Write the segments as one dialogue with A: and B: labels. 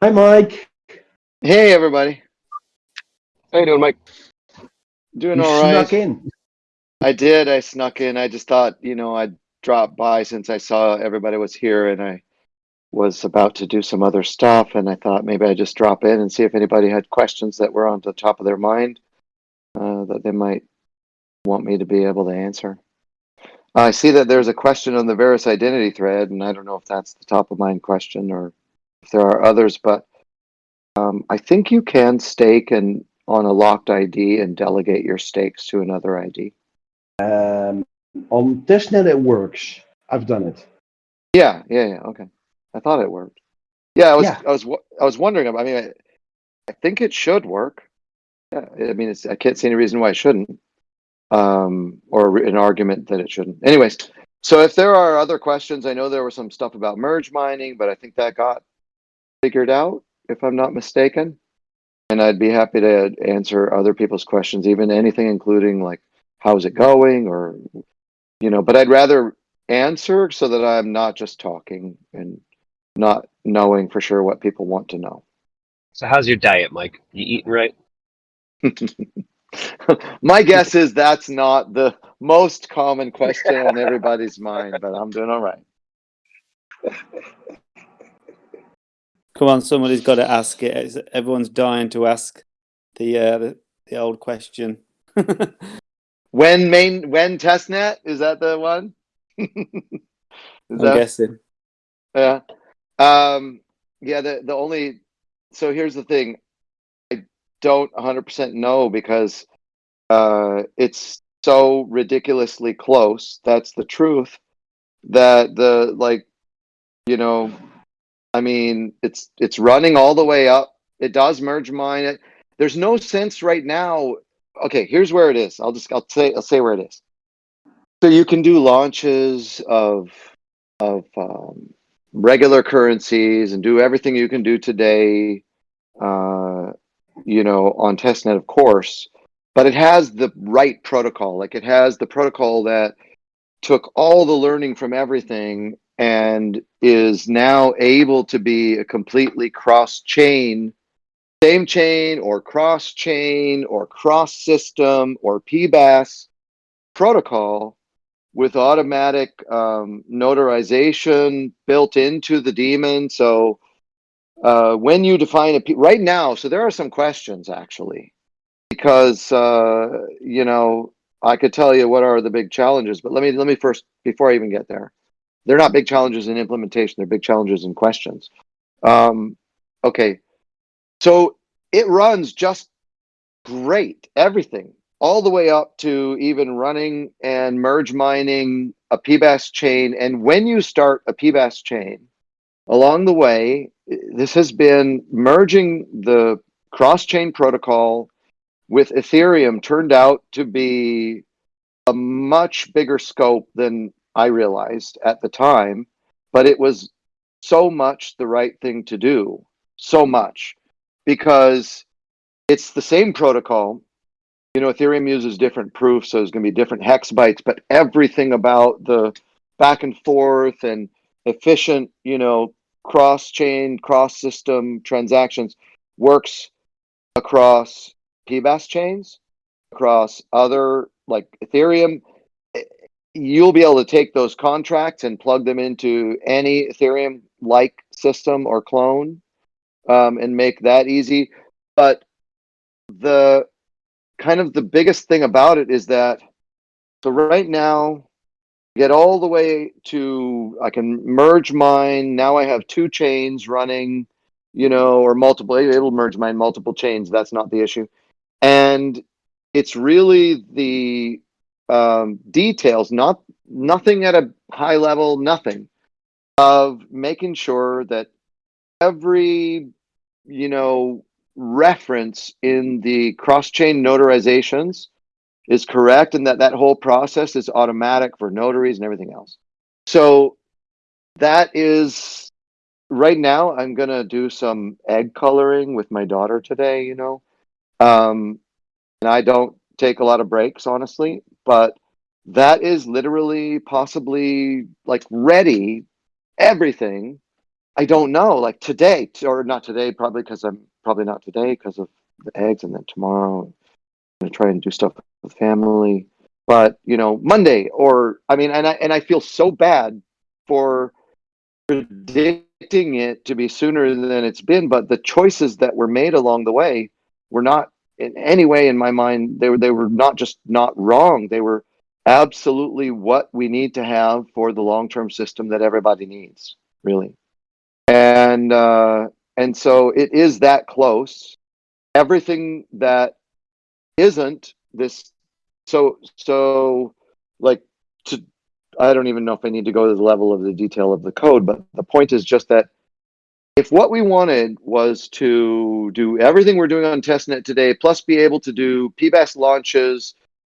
A: Hi, Mike.
B: Hey, everybody.
C: How you doing, Mike?
B: Doing
A: You
B: all right.
A: snuck in.
B: I did. I snuck in. I just thought, you know, I'd drop by since I saw everybody was here and I was about to do some other stuff. And I thought maybe I'd just drop in and see if anybody had questions that were on the top of their mind uh, that they might want me to be able to answer. I see that there's a question on the Verus identity thread, and I don't know if that's the top of mind question or if there are others, but um, I think you can stake and on a locked ID and delegate your stakes to another ID.
A: Um, on testnet, it works. I've done it.
B: Yeah, yeah, yeah. Okay, I thought it worked. Yeah, I was,
A: Yeah.
B: I was, I was wondering. I mean, I, I think it should work. Yeah, I mean, it's, I can't see any reason why it shouldn't, um, or an argument that it shouldn't. Anyways, so if there are other questions, I know there was some stuff about merge mining, but I think that got figured out, if I'm not mistaken. And I'd be happy to answer other people's questions, even anything including like, how's it going, or you know. But I'd rather answer so that I'm not just talking and not knowing for sure what people want to know.
C: So how's your diet, Mike? You eating right?
B: My guess is that's not the most common question on everybody's mind, but I'm doing all right.
D: Come on, somebody's got to ask it. It's- everyone's dying to ask the uh, the, the old question.
B: When main when testnet is that the one? is
D: I'm
B: that
D: guessing.
B: yeah? Um, yeah. The the only so here's the thing. I don't 100% know because uh, it's so ridiculously close. That's the truth. That the like, you know, I mean, it's it's running all the way up. It does merge mine. It, there's no sense right now. Okay, here's where it is. I'll just I'll say I'll say where it is. So you can do launches of of um, regular currencies and do everything you can do today. Uh, you know, on testnet, of course, but it has the right protocol. Like it has the protocol that took all the learning from everything and is now able to be a completely cross chain, same chain or cross chain or cross system or PBAS protocol with automatic um, notarization built into the daemon. So uh, when you define a P right now, so there are some questions actually, because uh, you know I could tell you what are the big challenges, but let me let me first before I even get there. They're not big challenges in implementation; they're big challenges in questions. Um, okay, so it runs just great, everything all the way up to even running and merge mining a PBAS chain. And when you start a PBAS chain, along the way, this has been merging the cross-chain protocol with Ethereum turned out to be a much bigger scope than I realized at the time, but it was so much the right thing to do, so much, because it's the same protocol. You know, Ethereum uses different proofs, so there's going to be different hex bytes, but everything about the back and forth and efficient, you know, cross chain, cross system transactions works across PBAS chains, across other like Ethereum. You'll be able to take those contracts and plug them into any Ethereum like system or clone um, and make that easy. But the kind of the biggest thing about it is that so right now get all the way to I can merge mine. Now I have two chains running, you know, or multiple. It'll merge mine multiple chains. That's not the issue, and it's really the um, details, not nothing at a high level, nothing of making sure that every you know reference in the cross-chain notarizations is correct and that that whole process is automatic for notaries and everything else. So that is right now I'm going to do some egg coloring with my daughter today, you know. Um and I don't take a lot of breaks honestly, but that is literally possibly like ready everything I don't know. Like today, or not today, probably because I'm probably not today because of the eggs, and then tomorrow I'm gonna try and do stuff with family. But you know, Monday, or I mean, and I and I feel so bad for predicting it to be sooner than it's been. But the choices that were made along the way were not in any way, in my mind, they were they were not just not wrong. They were absolutely what we need to have for the long term system that everybody needs, really and uh, and so it is that close. Everything that isn't this, so so like to, I don't even know if I need to go to the level of the detail of the code, but the point is just that if what we wanted was to do everything we're doing on testnet today, plus be able to do PBAS launches,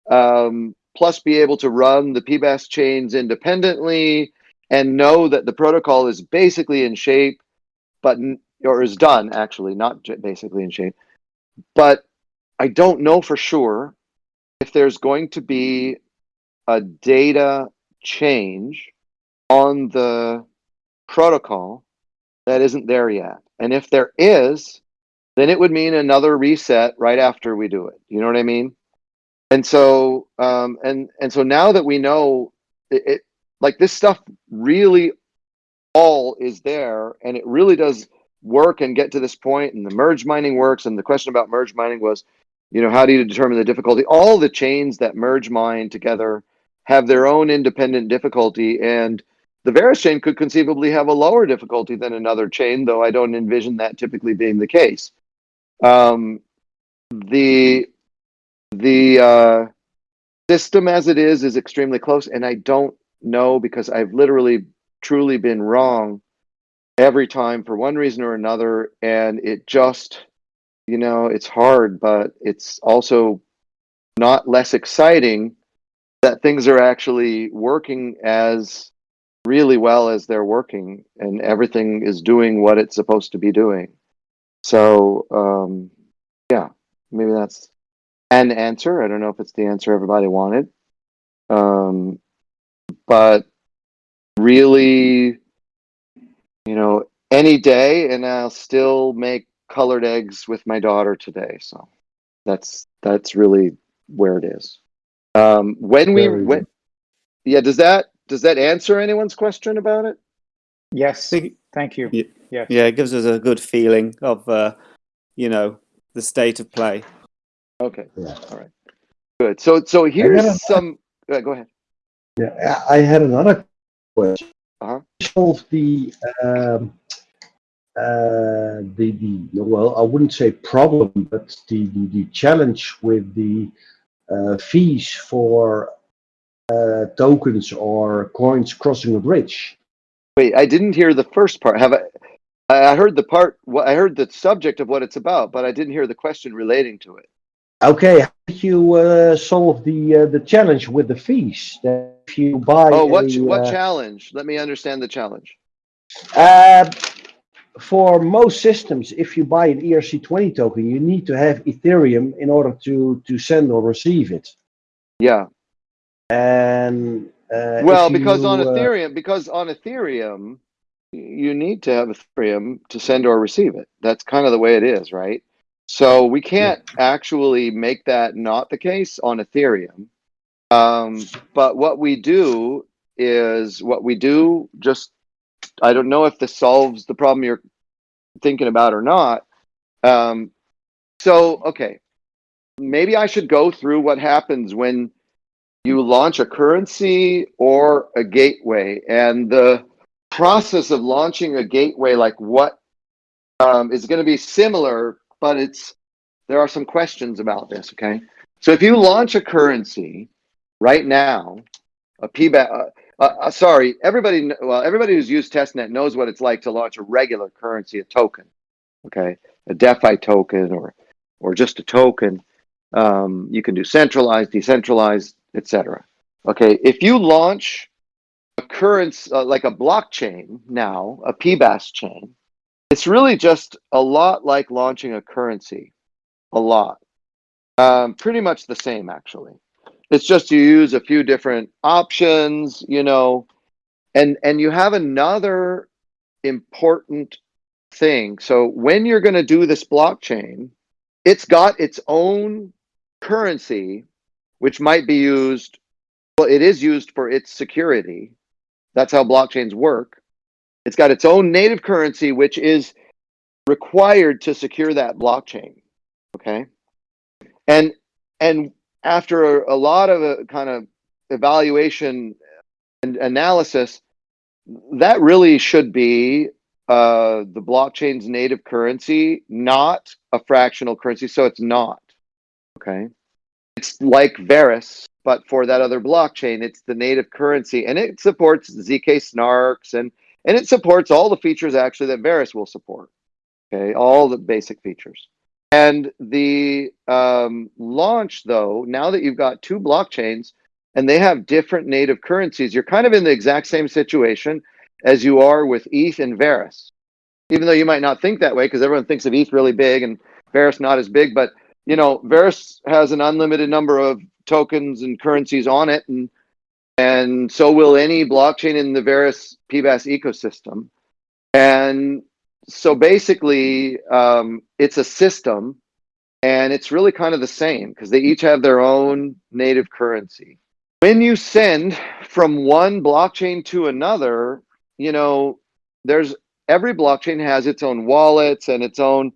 B: um, plus be able to run the PBAS chains independently, and know that the protocol is basically in shape, but or is done actually, not basically in shape. But I don't know for sure if there's going to be a data change on the protocol that isn't there yet. And if there is, then it would mean another reset right after we do it. You know what I mean? And so, um, and and so now that we know it, it like this stuff really all is there and it really does work and get to this point and the merge mining works and the question about merge mining was you know how do you determine the difficulty all the chains that merge mine together have their own independent difficulty and the Verus chain could conceivably have a lower difficulty than another chain though i don't envision that typically being the case. Um, the the uh, system as it is is extremely close and i don't know because i've literally truly been wrong every time for one reason or another and it just you know it's hard but it's also not less exciting that things are actually working as really well as they're working and everything is doing what it's supposed to be doing. So um yeah maybe that's an answer. I don't know if it's the answer everybody wanted. Um but really you know any day and i'll still make colored eggs with my daughter today. So that's that's really where it is. Um when we
A: Very
B: when yeah does that does that answer anyone's question about it
E: Yes, thank you.
D: Yeah.
E: Yes.
D: Yeah, it gives us a good feeling of, uh, you know, the state of play.
B: okay
A: Yeah.
B: all right good so so here's
A: a-
B: some uh, go ahead
A: Yeah, I I had another question.
B: Uh-huh.
A: Solve the um, uh, the the well, I wouldn't say problem, but the the, the challenge with the uh, fees for uh, tokens or coins crossing a bridge.
B: wait i didn't hear the first part have i i heard the part i heard the subject of what it's about but i didn't hear the question relating to it
A: Okay, how did you uh, solve the uh, the challenge with the fees? That if you buy
B: oh what
A: a,
B: what
A: uh,
B: challenge let me understand the challenge
A: Uh, for most systems, if you buy an ERC20 token, you need to have Ethereum in order to, to send or receive it.
B: yeah
A: And uh,
B: well because on
A: you, uh,
B: ethereum because on ethereum you need to have ethereum to send or receive it. That's kind of the way it is right? So we can't actually make that not the case on ethereum. Um, but what we do is what we do just i don't know if this solves the problem you're thinking about or not. Um, so okay. Maybe i should go through what happens when you launch a currency or a gateway. And the process of launching a gateway like what um, is going to be similar but it's there are some questions about this okay? So if you launch a currency right now a pba uh, uh, uh, sorry everybody well everybody who's used testnet knows what it's like to launch a regular currency a token okay? A defi token or or just a token. Um, you can do centralized decentralized etc okay if you launch a currency uh, like a blockchain now a pbas chain it's really just a lot like launching a currency a lot. Um, pretty much the same actually. It's just you use a few different options you know and and you have another important thing. So when you're going to do this blockchain, it's got its own currency, which might be used, well, it is used for its security. That's how blockchains work. It's got its own native currency, which is required to secure that blockchain. Okay. And, and after a, a lot of a kind of evaluation and analysis, that really should be uh, the blockchain's native currency, not a fractional currency. So it's not. Okay. It's like Verus, but for that other blockchain, it's the native currency and it supports ZK snarks and, and it supports all the features actually that Verus will support. Okay. All the basic features. And the um, launch, though, now that you've got two blockchains and they have different native currencies, you're kind of in the exact same situation as you are with ETH and Verus. Even though you might not think that way, because everyone thinks of ETH really big and Verus not as big, but you know, Verus has an unlimited number of tokens and currencies on it, and and so will any blockchain in the Verus PBAS ecosystem. And so basically, um, it's a system, and it's really kind of the same because they each have their own native currency. When you send from one blockchain to another, you know, there's every blockchain has its own wallets and its own,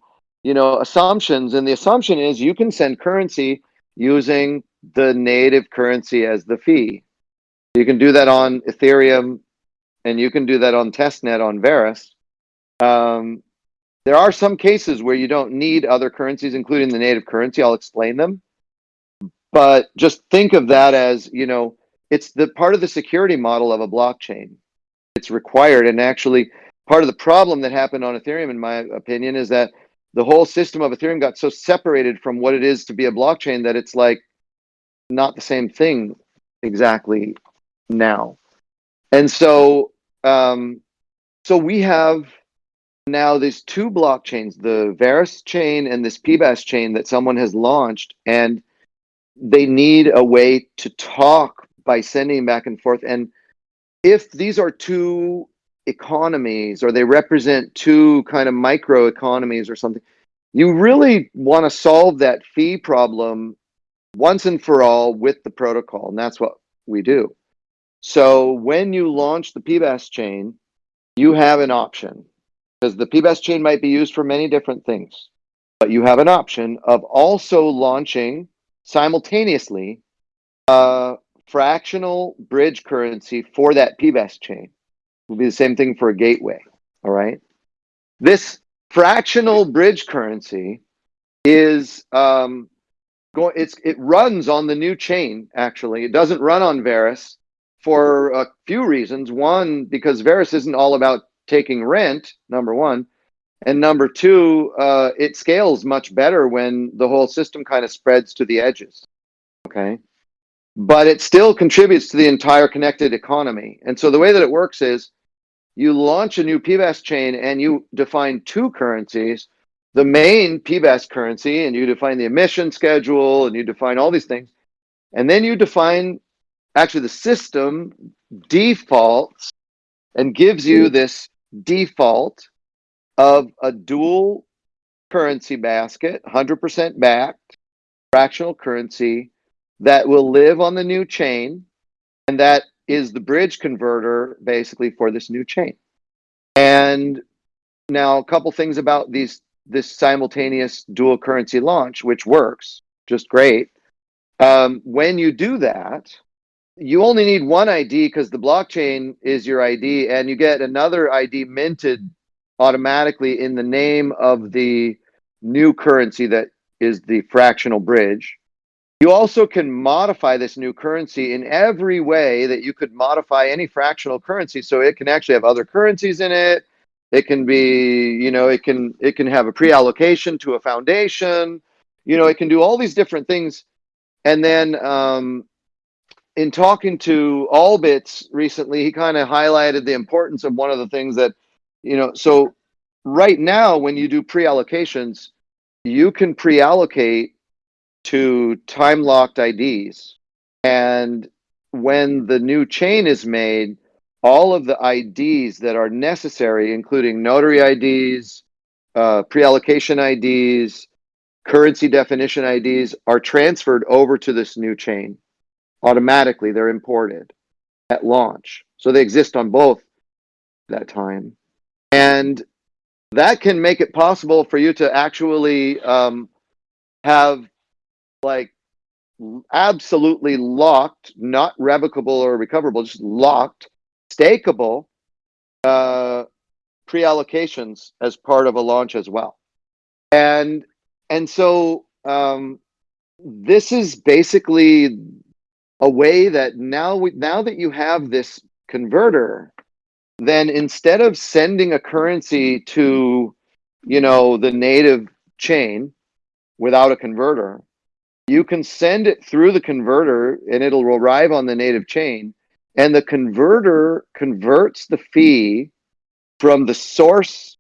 B: you know, assumptions, and the assumption is you can send currency using the native currency as the fee. You can do that on Ethereum, and you can do that on testnet on Verus. Um, there are some cases where you don't need other currencies, including the native currency. I'll explain them. But just think of that as, you know, it's the part of the security model of a blockchain. It's required. And actually, part of the problem that happened on Ethereum, in my opinion, is that the whole system of Ethereum got so separated from what it is to be a blockchain that it's like not the same thing exactly now. And so, um, so we have now there's two blockchains, the Verus chain and this PBAS chain that someone has launched, and they need a way to talk by sending back and forth. And if these are two economies or they represent two kind of micro economies or something, you really want to solve that fee problem once and for all with the protocol. And that's what we do. So when you launch the PBAS chain, you have an option because the PBAS chain might be used for many different things, but you have an option of also launching simultaneously a fractional bridge currency for that PBAS chain. Will be the same thing for a gateway. All right. This fractional bridge currency is um, going. It's it runs on the new chain. Actually, it doesn't run on Verus for a few reasons. One, because Verus isn't all about taking rent, number one. And number two, uh, it scales much better when the whole system kind of spreads to the edges. Okay. But it still contributes to the entire connected economy. And so the way that it works is you launch a new PBAS chain and you define two currencies, the main PBAS currency, and you define the emission schedule and you define all these things. And then you define actually the system defaults and gives you hmm. this default of a dual currency basket, 100% backed, fractional currency that will live on the new chain. And that is the bridge converter basically for this new chain. And now a couple things about these this simultaneous dual currency launch, which works just great. Um, when you do that, you only need one ID because the blockchain is your ID and you get another ID minted automatically in the name of the new currency that is the fractional bridge. You also can modify this new currency in every way that you could modify any fractional currency. So it can actually have other currencies in it. It can be, you know, it can it can have a pre-allocation to a foundation. You know, it can do all these different things. And then um, in talking to Allbits recently, he kind of highlighted the importance of one of the things that, you know, so right now when you do pre-allocations, you can pre-allocate to time locked IDs. And when the new chain is made, all of the IDs that are necessary, including notary IDs, uh, pre-allocation IDs, currency definition IDs, are transferred over to this new chain automatically. They're imported at launch, so they exist on both that time, and that can make it possible for you to actually um, have like absolutely locked, not revocable or recoverable, just locked, stakeable uh, pre-allocations as part of a launch as well. And and so um, this is basically a way that now we, now that you have this converter, then instead of sending a currency to, you know, the native chain without a converter, you can send it through the converter and it'll arrive on the native chain. And the converter converts the fee from the source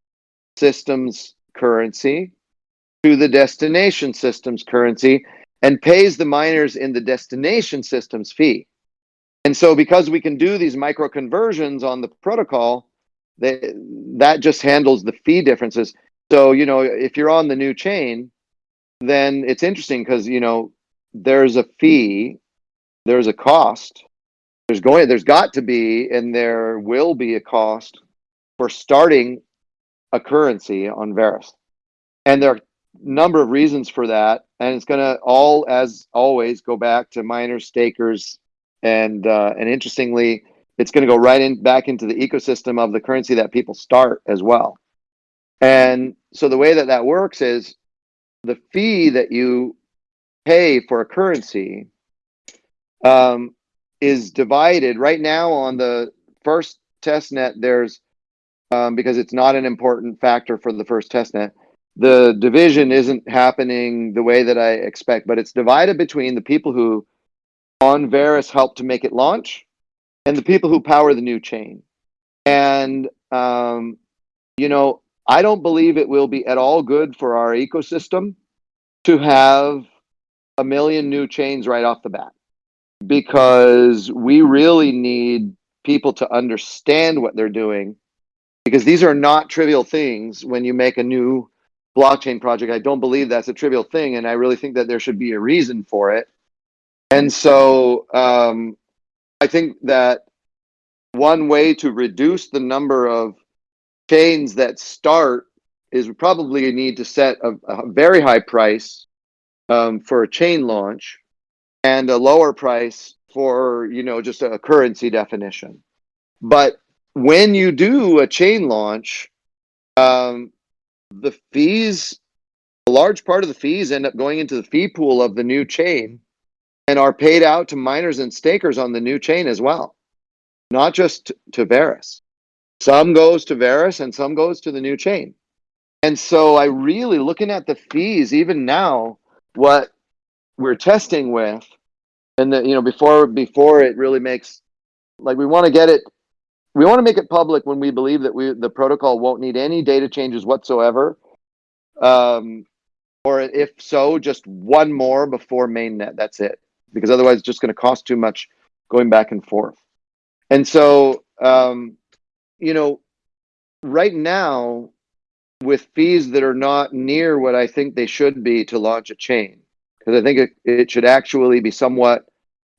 B: system's currency to the destination system's currency and pays the miners in the destination system's fee. And so because we can do these micro conversions on the protocol, they, that just handles the fee differences. So, you know, if you're on the new chain, then it's interesting because, you know, there's a fee, there's a cost, there's going, there's got to be, and there will be a cost for starting a currency on Verus. And there are a number of reasons for that. And it's going to all, as always, go back to miners, stakers, and uh, and interestingly, it's going to go right in back into the ecosystem of the currency that people start as well. And so the way that that works is the fee that you pay for a currency um, is divided right now on the first test net. There's um, because it's not an important factor for the first test net. The division isn't happening the way that I expect, but it's divided between the people who on Verus helped to make it launch and the people who power the new chain. And, um, you know, I don't believe it will be at all good for our ecosystem to have a million new chains right off the bat because we really need people to understand what they're doing because these are not trivial things when you make a new blockchain project. I don't believe that's a trivial thing. And I really think that there should be a reason for it. And so um, I think that one way to reduce the number of chains that start is probably need to set a, a very high price um, for a chain launch and a lower price for, you know, just a currency definition. But when you do a chain launch, um, the fees, a large part of the fees end up going into the fee pool of the new chain and are paid out to miners and stakers on the new chain as well, not just to Verus. Some goes to Verus and some goes to the new chain. And so I really looking at the fees, even now, what we're testing with, and that you know, before before it really makes like we want to get it we want to make it public when we believe that we the protocol won't need any data changes whatsoever. Um, or if so, just one more before mainnet. That's it because otherwise it's just going to cost too much going back and forth. And so, um, you know, right now, with fees that are not near what I think they should be to launch a chain, because I think it, it should actually be somewhat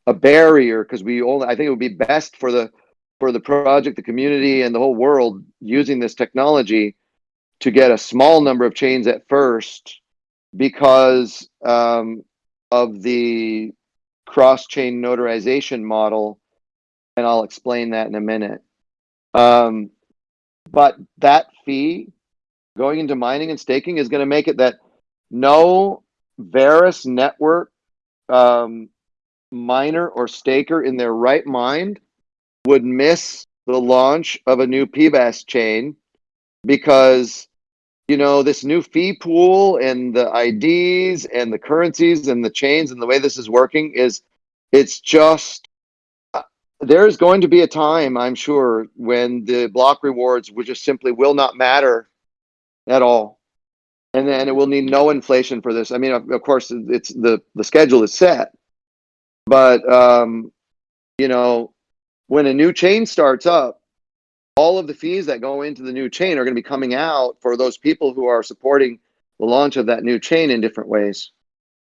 B: a barrier because we only, I think it would be best for the, for the project, the community and the whole world using this technology to get a small number of chains at first because um, of the cross-chain notarization model, and I'll explain that in a minute. Um, but that fee going into mining and staking is going to make it that no Verus network um, miner or staker in their right mind would miss the launch of a new PBAS chain because you know, this new fee pool and the IDs and the currencies and the chains and the way this is working is it's just uh, there's going to be a time, I'm sure, when the block rewards will just simply will not matter at all. And then it will need no inflation for this. I mean, of, of course, it's the, the schedule is set, but, um, you know, when a new chain starts up, all of the fees that go into the new chain are going to be coming out for those people who are supporting the launch of that new chain in different ways.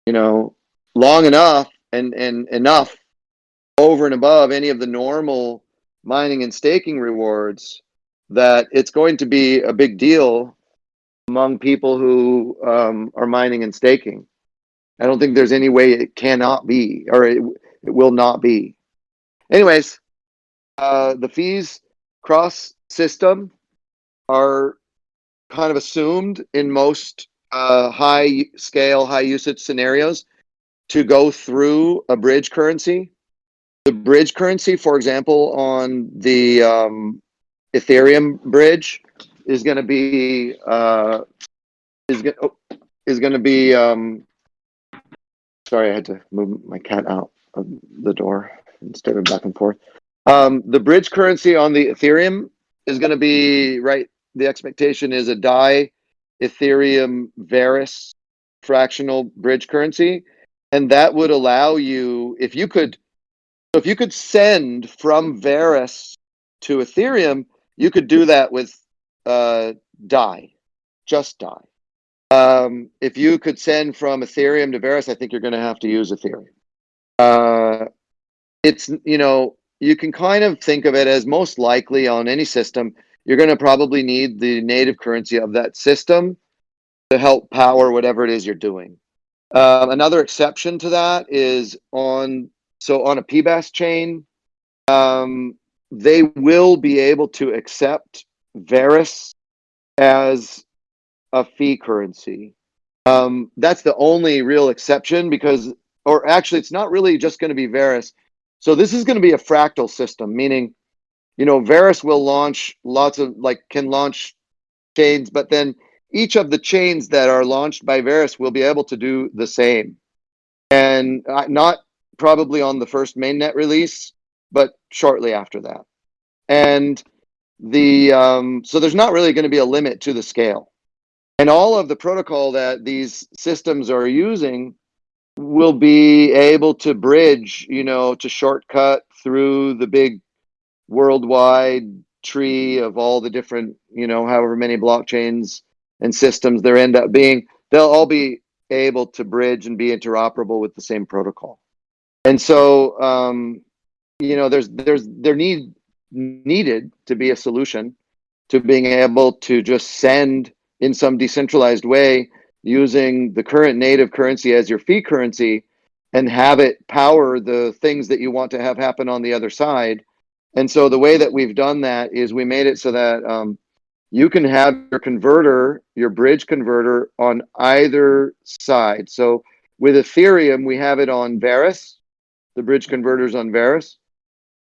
B: You know, long enough and and enough over and above any of the normal mining and staking rewards that it's going to be a big deal among people who um, are mining and staking. I don't think there's any way it cannot be or it, it will not be. Anyways, uh, the fees cross system are kind of assumed in most uh, high scale, high usage scenarios to go through a bridge currency. The bridge currency, for example, on the um, Ethereum bridge is going to be uh, is going oh, to be. Um, sorry, I had to move my cat out of the door instead of back and forth. Um, the bridge currency on the Ethereum is going to be right. The expectation is a DAI Ethereum Verus fractional bridge currency, and that would allow you if you could if you could send from Verus to Ethereum, you could do that with uh, DAI, just DAI. Um, if you could send from Ethereum to Verus, I think you're going to have to use Ethereum. Uh, it's you know you can kind of think of it as most likely on any system, you're going to probably need the native currency of that system to help power whatever it is you're doing. Um, another exception to that is on so on a PBAS chain, um, they will be able to accept Verus as a fee currency. Um, that's the only real exception because, or actually, it's not really just going to be Verus. So this is going to be a fractal system, meaning, you know, Verus will launch lots of like can launch chains, but then each of the chains that are launched by Verus will be able to do the same, and uh, not probably on the first mainnet release, but shortly after that. And the um, so there's not really going to be a limit to the scale, and all of the protocol that these systems are using will be able to bridge, you know, to shortcut through the big worldwide tree of all the different, you know, however many blockchains and systems there end up being. They'll all be able to bridge and be interoperable with the same protocol. And so, um, you know, there's there's there need needed to be a solution to being able to just send in some decentralized way using the current native currency as your fee currency and have it power the things that you want to have happen on the other side. And so the way that we've done that is we made it so that um, you can have your converter, your bridge converter on either side. So with Ethereum, we have it on Verus, the bridge converters on Verus.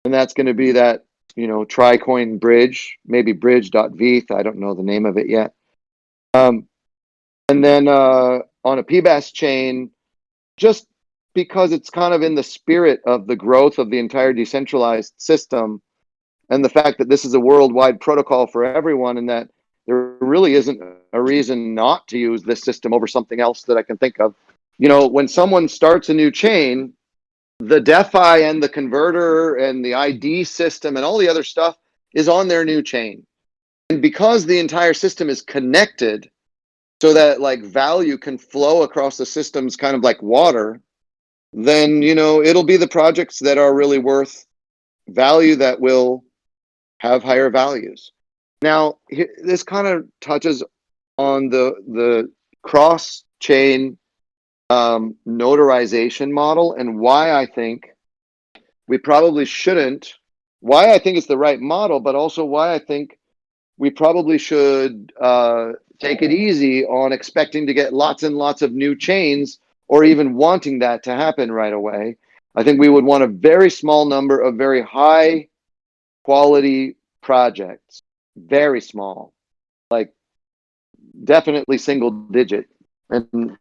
B: And that's going to be that, you know, Tricoin bridge, maybe bridge.veth. I don't know the name of it yet. Um, and then uh, on a PBAS chain, just because it's kind of in the spirit of the growth of the entire decentralized system and the fact that this is a worldwide protocol for everyone and that there really isn't a reason not to use this system over something else that I can think of. You know, when someone starts a new chain, the DeFi and the converter and the ID system and all the other stuff is on their new chain. And because the entire system is connected so that like value can flow across the systems kind of like water, then, you know, it'll be the projects that are really worth value that will have higher values. Now, this kind of touches on the, the cross chain um, notarization model and why I think we probably shouldn't, why I think it's the right model, but also why I think we probably should uh, take it easy on expecting to get lots and lots of new chains or even wanting that to happen right away. I think we would want a very small number of very high quality projects, very small, like definitely single digit and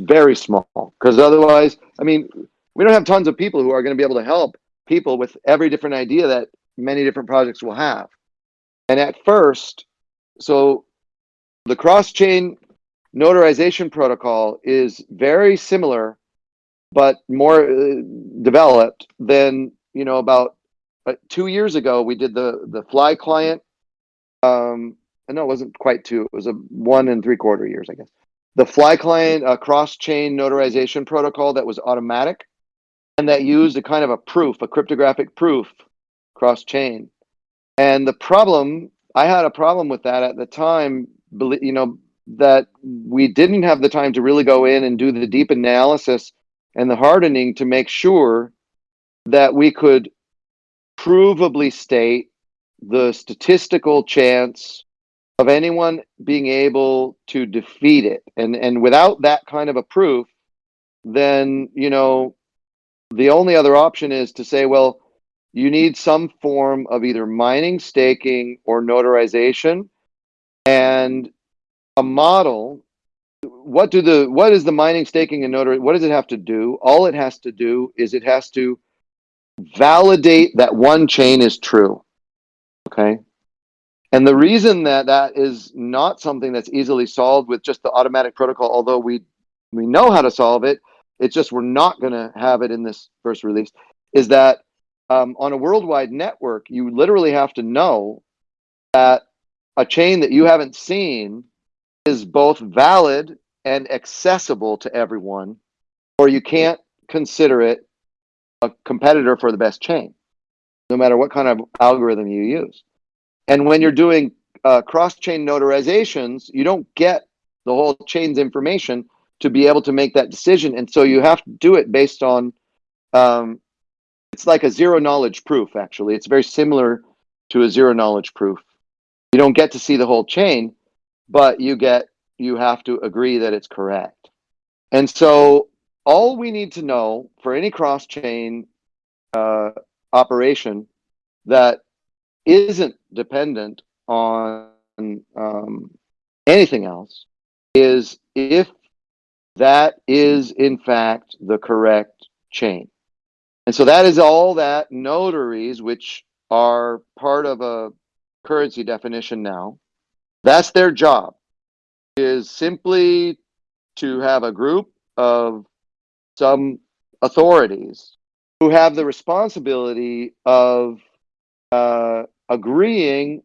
B: very small. Because otherwise, I mean, we don't have tons of people who are going to be able to help people with every different idea that many different projects will have. And at first, so the cross-chain notarization protocol is very similar, but more uh, developed than, you know, about uh, two years ago, we did the, the fly client. Um, no, it wasn't quite two. It was a one and three quarter years, I guess. The fly client, uh, cross chain notarization protocol that was automatic and that used a kind of a proof, a cryptographic proof cross chain. And the problem, I had a problem with that at the time, you know, that we didn't have the time to really go in and do the deep analysis and the hardening to make sure that we could provably state the statistical chance of anyone being able to defeat it. And and without that kind of a proof, then you know the only other option is to say, well, you need some form of either mining, staking, or notarization, and a model. What do the what is the mining, staking, and notary? What does it have to do? All it has to do is it has to validate that one chain is true. Okay. And the reason that that is not something that's easily solved with just the automatic protocol, although we we know how to solve it, it's just we're not going to have it in this first release, is that um, on a worldwide network, you literally have to know that a chain that you haven't seen is both valid and accessible to everyone, or you can't consider it a competitor for the best chain, no matter what kind of algorithm you use. And when you're doing uh, cross-chain notarizations, you don't get the whole chain's information to be able to make that decision. And so you have to do it based on, um, it's like a zero knowledge proof, actually. It's very similar to a zero knowledge proof. You don't get to see the whole chain, but you get, you have to agree that it's correct. And so all we need to know for any cross-chain uh, operation that isn't dependent on um, anything else is if that is in fact the correct chain. And so that is all that notaries, which are part of a currency definition now, that's their job is simply to have a group of some authorities who have the responsibility of uh, agreeing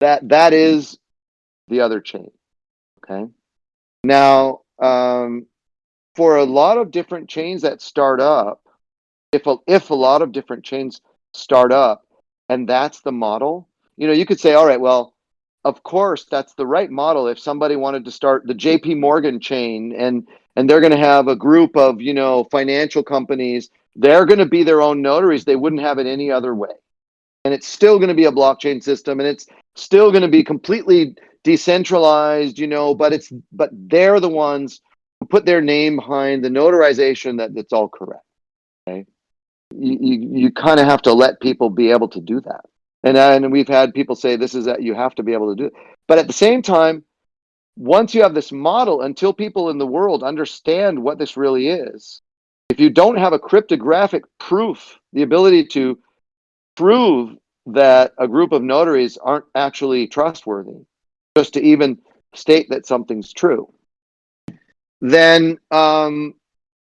B: that that is the other chain. Okay. Now, um, for a lot of different chains that start up, if a, if a lot of different chains start up, and that's the model, you know, you could say, all right, well, of course, that's the right model. If somebody wanted to start the JP Morgan chain and and they're going to have a group of, you know, financial companies, they're going to be their own notaries. They wouldn't have it any other way. And it's still going to be a blockchain system and it's still going to be completely decentralized, you know, but it's but they're the ones who put their name behind the notarization that that's all correct. Okay. You you, you kind of have to let people be able to do that. And, and we've had people say this is that you have to be able to do it. But at the same time, once you have this model, until people in the world understand what this really is, if you don't have a cryptographic proof, the ability to prove that a group of notaries aren't actually trustworthy, just to even state that something's true, then um,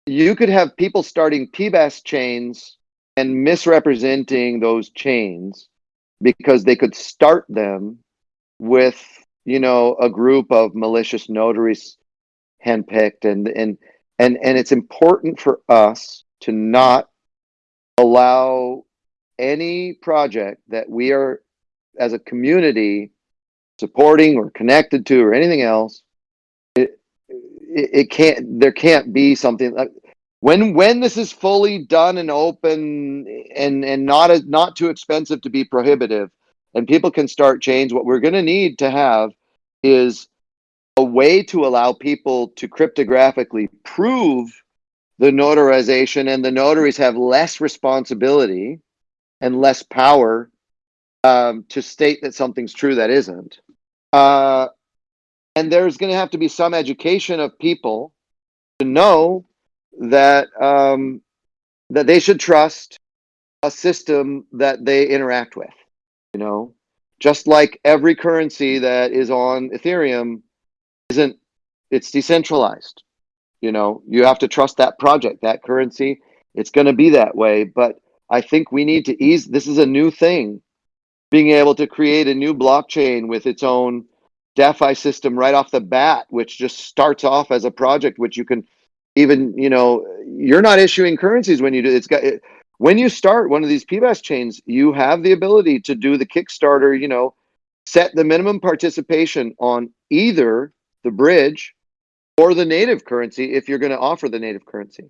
B: you could have people starting PBAS chains and misrepresenting those chains because they could start them with you know a group of malicious notaries handpicked. And and and and it's important for us to not allow any project that we are as a community supporting or connected to or anything else it it, it can't there can't be something like when when this is fully done and open and and not as not too expensive to be prohibitive and people can start change, what we're going to need to have is a way to allow people to cryptographically prove the notarization and the notaries have less responsibility and less power um, to state that something's true that isn't uh, and there's going to have to be some education of people to know that um, that they should trust a system that they interact with. You know, just like every currency that is on Ethereum isn't it's decentralized. You know, you have to trust that project, that currency. It's going to be that way, but I think we need to ease, this is a new thing. Being able to create a new blockchain with its own DeFi system right off the bat, which just starts off as a project, which you can even, you know, you're not issuing currencies when you do, it's got, it, when you start one of these PBAS chains, you have the ability to do the Kickstarter, you know, set the minimum participation on either the bridge or the native currency if you're going to offer the native currency.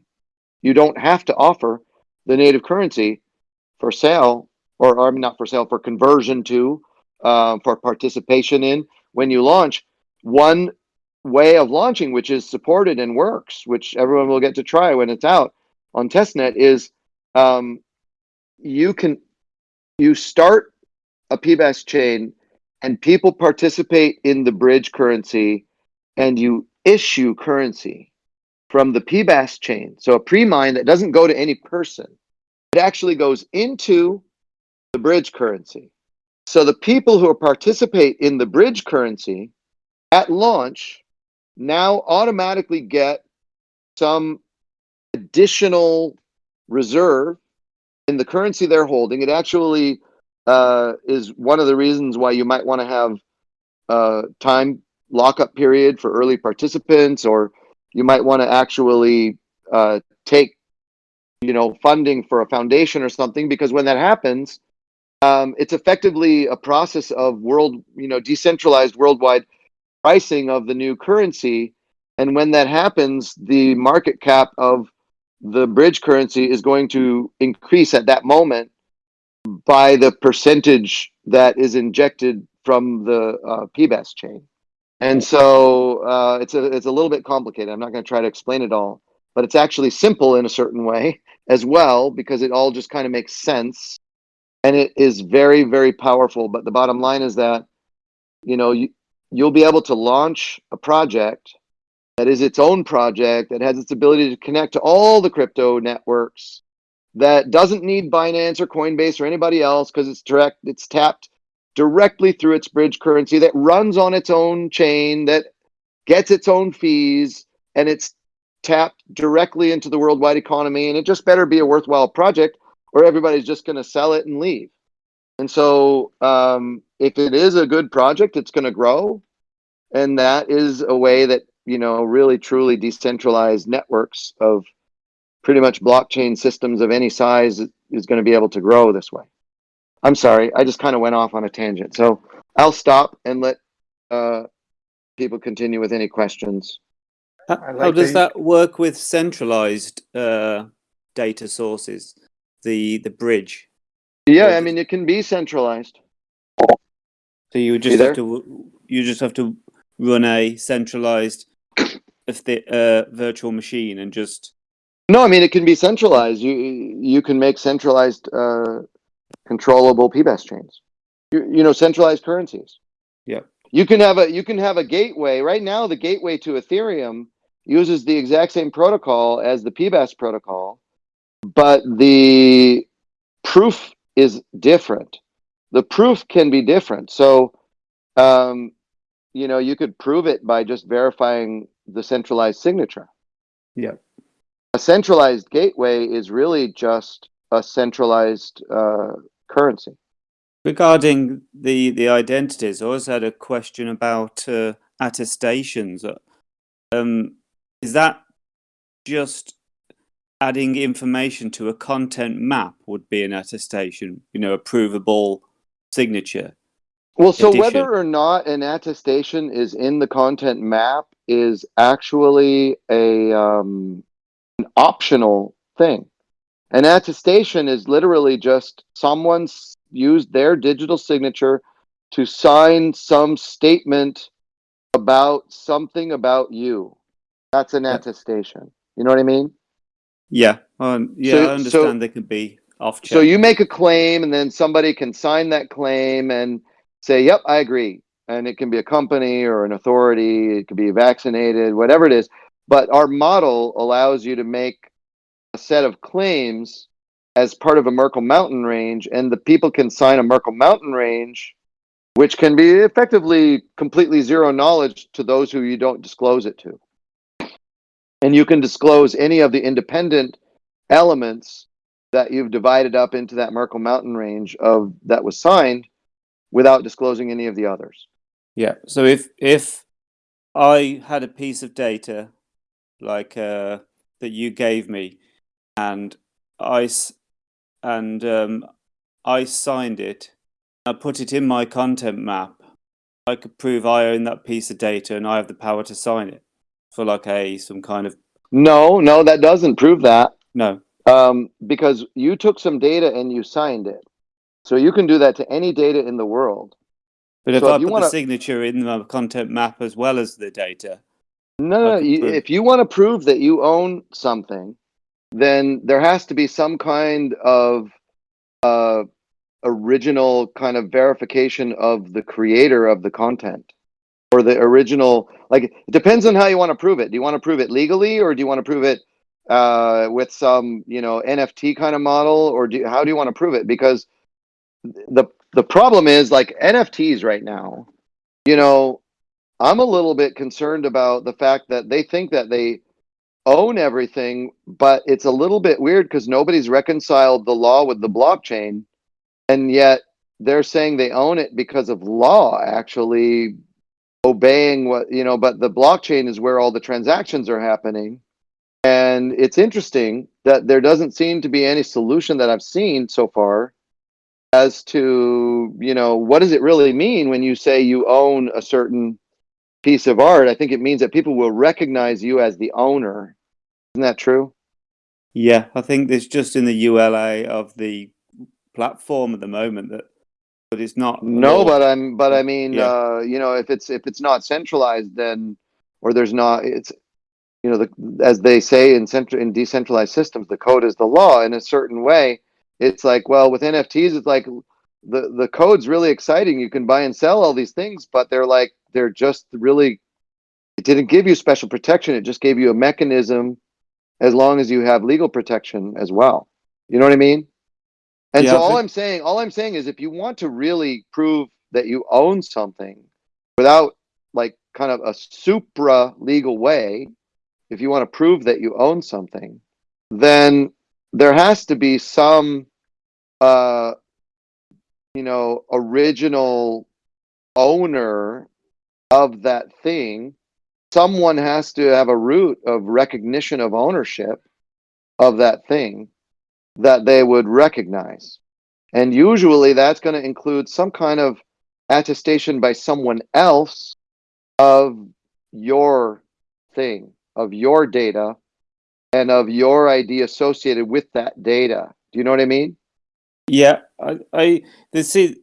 B: You don't have to offer the native currency for sale or, or I mean, not for sale, for conversion to, uh, for participation in when you launch. One way of launching, which is supported and works, which everyone will get to try when it's out on testnet, is um, you can you start a PBaaS chain and people participate in the bridge currency and you issue currency from the PBaaS chain. So a pre-mine that doesn't go to any person. It actually goes into the bridge currency. So the people who participate in the bridge currency at launch now automatically get some additional reserve in the currency they're holding. It actually uh, is one of the reasons why you might want to have a time lockup period for early participants, or you might want to actually uh, take, you know, funding for a foundation or something, because when that happens, um, it's effectively a process of world, you know, decentralized worldwide pricing of the new currency. And when that happens, the market cap of the bridge currency is going to increase at that moment by the percentage that is injected from the uh, PBaaS chain. And so uh, it's a it's a little bit complicated. I'm not going to try to explain it all, but it's actually simple in a certain way as well because it all just kind of makes sense, and it is very very powerful. But the bottom line is that you know you you'll be able to launch a project that is its own project that has its ability to connect to all the crypto networks that doesn't need Binance or Coinbase or anybody else because it's direct it's tapped directly through its bridge currency that runs on its own chain that gets its own fees and it's tapped directly into the worldwide economy. And it just better be a worthwhile project or everybody's just going to sell it and leave. And so um, if it is a good project it's going to grow. And that is a way that you know really truly decentralized networks of pretty much blockchain systems of any size is going to be able to grow this way I'm sorry, I just kind of went off on a tangent. So I'll stop and let uh, people continue with any questions.
D: How,
E: I
D: how does
E: the-
D: that work with centralized uh, data sources? The the bridge.
B: Yeah,
D: Well,
B: I mean, it can be centralized.
D: So you just
B: there?
D: have to you just have to run a centralized if the uh, virtual machine and just
B: No, I mean, it can be centralized. You you can make centralized uh, controllable PBaaS chains. You, you know, centralized currencies.
D: Yeah.
B: You can have a you can have a gateway. Right now, the gateway to Ethereum uses the exact same protocol as the PBaaS protocol, but the proof is different. The proof can be different. So, um, you know, you could prove it by just verifying the centralized signature.
D: Yeah.
B: A centralized gateway is really just a centralized uh, currency.
D: regarding the the identities. I also had a question about uh, attestations. Um, is that just adding information to a content map would be an attestation? You know, a provable signature.
B: Well, so whether or not an attestation is in the content map is actually a um, an optional thing. An attestation is literally just someone's used their digital signature to sign some statement about something about you. That's an attestation. You know what I mean?
D: Yeah, um, yeah,
B: So-
D: I
B: so-
D: understand they can be off. Chain.
B: So you make a claim and then somebody can sign that claim and say, yep, I agree. And it can be a company or an authority, it could be vaccinated, whatever it is. But our model allows you to make set of claims as part of a Merkle mountain range, and the people can sign a Merkle mountain range, which can be effectively completely zero knowledge to those who you don't disclose it to. And you can disclose any of the independent elements that you've divided up into that Merkle Mountain range of that was signed without disclosing any of the others.
D: Yeah. So if if I had a piece of data like uh, that you gave me, and I and um, I signed it, I put it in my content map. I could prove I own that piece of data and I have the power to sign it for like a some kind of
B: No, no, that doesn't prove that.
D: no.
B: um, because you took some data and you signed it. So you can do that to any data in the world.
D: But if
B: So
D: I
B: if
D: put
B: wanna-
D: the signature in the content map as well as the data,
B: No, no, you, if you want to prove that you own something, then there has to be some kind of uh, original kind of verification of the creator of the content or the original. Like it depends on how you want to prove it. Do you want to prove it legally or do you want to prove it uh, with some you know NFT kind of model or do how do you want to prove it? Because the the problem is like NFTs right now. You know, I'm a little bit concerned about the fact that they think that they own everything, but it's a little bit weird because nobody's reconciled the law with the blockchain, and yet they're saying they own it because of law actually obeying what you know. But the blockchain is where all the transactions are happening, and it's interesting that there doesn't seem to be any solution that I've seen so far as to you know what does it really mean when you say you own a certain piece of art i think it means that people will recognize you as the owner isn't that true
D: yeah, I think there's just in the EULA of the platform at the moment that, but it's not.
B: no but i'm but i mean
D: Yeah.
B: uh you know if it's if it's not centralized then or there's not it's you know the as they say in central in decentralized systems the code is the law in a certain way it's like well with nfts it's like the the code's really exciting you can buy and sell all these things but they're like they're just really it didn't give you special protection. It just gave you a mechanism as long as you have legal protection as well. You know what i mean? And
D: Yeah,
B: so all i'm saying all i'm saying is if you want to really prove that you own something without like kind of a supra legal way if you want to prove that you own something then there has to be some uh you know original owner of that thing someone has to have a root of recognition of ownership of that thing that they would recognize and usually that's going to include some kind of attestation by someone else of your thing of your data and of your ID associated with that data. Do you know what I mean?
D: Yeah, I, I this see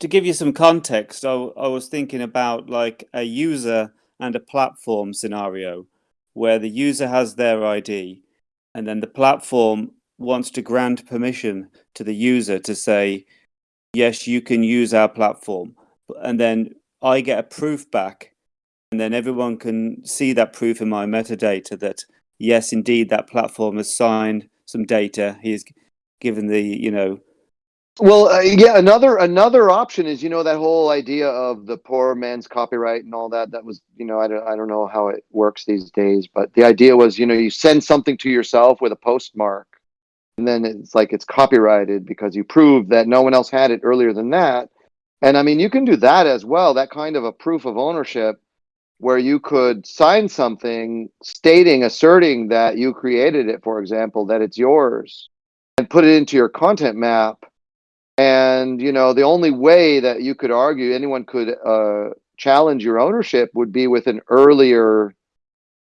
D: to give you some context. I, I was thinking about like a user and a platform scenario where the user has their ID, and then the platform wants to grant permission to the user to say, "Yes, you can use our platform," and then I get a proof back, and then everyone can see that proof in my metadata that yes, indeed, that platform has signed some data. He has given the you know
B: Well, uh, yeah. Another another option is you know that whole idea of the poor man's copyright and all that. That was you know I don't I don't know how it works these days, but the idea was you know you send something to yourself with a postmark, and then it's like it's copyrighted because you proved that no one else had it earlier than that. And I mean you can do that as well. That kind of a proof of ownership where you could sign something stating asserting that you created it, for example, that it's yours, and put it into your content map and you know the only way that you could argue anyone could uh, challenge your ownership would be with an earlier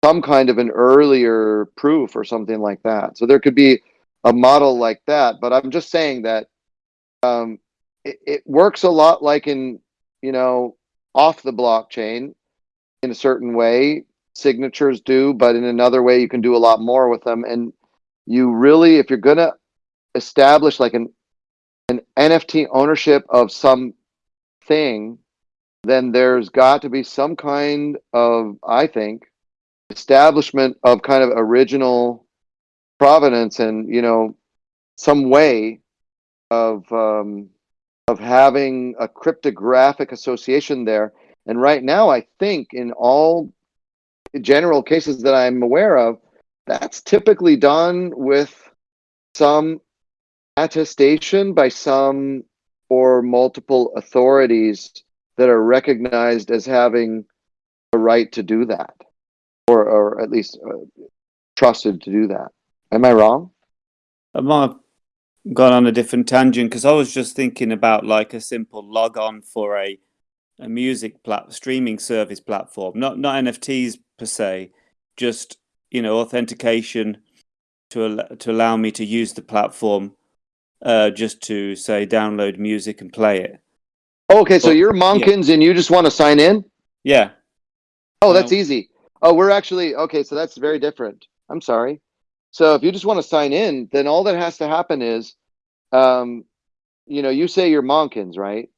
B: some kind of an earlier proof or something like that. So there could be a model like that but i'm just saying that um, it, it works a lot like in you know off the blockchain in a certain way signatures do but in another way you can do a lot more with them. And you really if you're gonna establish like an an NFT ownership of some thing, then there's got to be some kind of, I think, establishment of kind of original provenance and you know some way of um, of having a cryptographic association there. And right now, I think in all general cases that I'm aware of, that's typically done with some attestation by some or multiple authorities that are recognized as having a right to do that, or or at least uh, trusted to do that. Am I wrong?
D: I might have gone on a different tangent because I was just thinking about like a simple log on for a a music plat streaming service platform, not not NFTs per se, just you know authentication to al- to allow me to use the platform, uh, just to say download music and play it.
B: Okay, so you're Monkins and you just want to sign in?
D: Yeah,
B: Oh, that's
D: No.
B: easy. Oh, we're actually okay. So that's very different. I'm sorry. So if you just want to sign in, then all that has to happen is, um, you know, you say you're Monkins, right?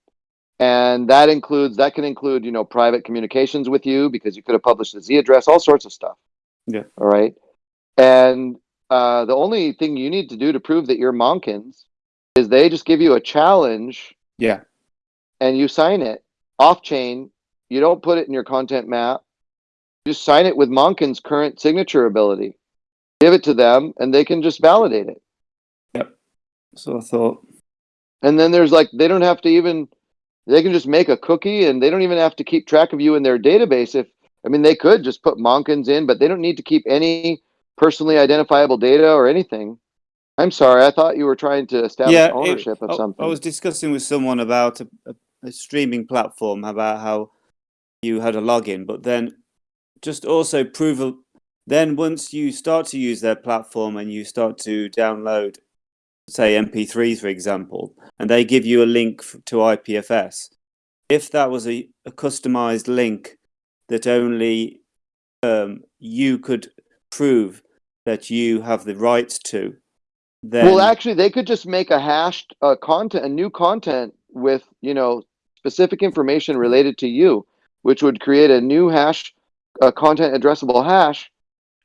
B: And that includes that can include you know private communications with you because you could have published a Z address, all sorts of stuff.
D: Yeah.
B: All right. And uh, the only thing you need to do to prove that you're Monkins is they just give you a challenge
D: yeah,
B: and you sign it off chain. You don't put it in your content map. You just sign it with Monkin's current signature ability. Give it to them and they can just validate it. Yep.
D: So I thought,
B: And then there's like, they don't have to even, they can just make a cookie and they don't even have to keep track of you in their database. If, I mean, they could just put Monkins in, but they don't need to keep any personally identifiable data or anything. I'm sorry. I thought you were trying to establish
D: yeah, it-
B: ownership
D: I,
B: of something.
D: I was discussing with someone about a, a, a streaming platform about how you had a login, but then just also prove a, then once you start to use their platform and you start to download say mp3 for example and they give you a link to ipfs if that was a, a customized link that only um, you could prove that you have the rights to then
B: Well, actually, they could just make a hashed uh, content, a new content with you know specific information related to you, which would create a new hash, a content addressable hash,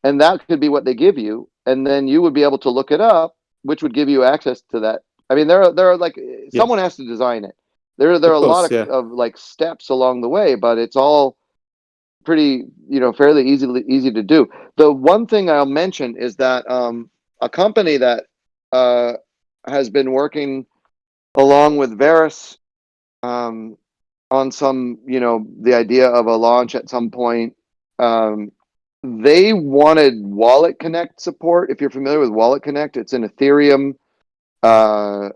B: and that could be what they give you, and then you would be able to look it up, which would give you access to that. I mean, there are there are like someone has to design it. There there are
D: Of
B: a lot of,
D: yeah.
B: of like steps along the way, but it's all pretty you know fairly easily easy to do. The one thing I'll mention is that um, a company that uh, has been working along with Verus um, on some, you know, the idea of a launch at some point. Um, they wanted Wallet Connect support. If you're familiar with Wallet Connect, it's an Ethereum. Uh,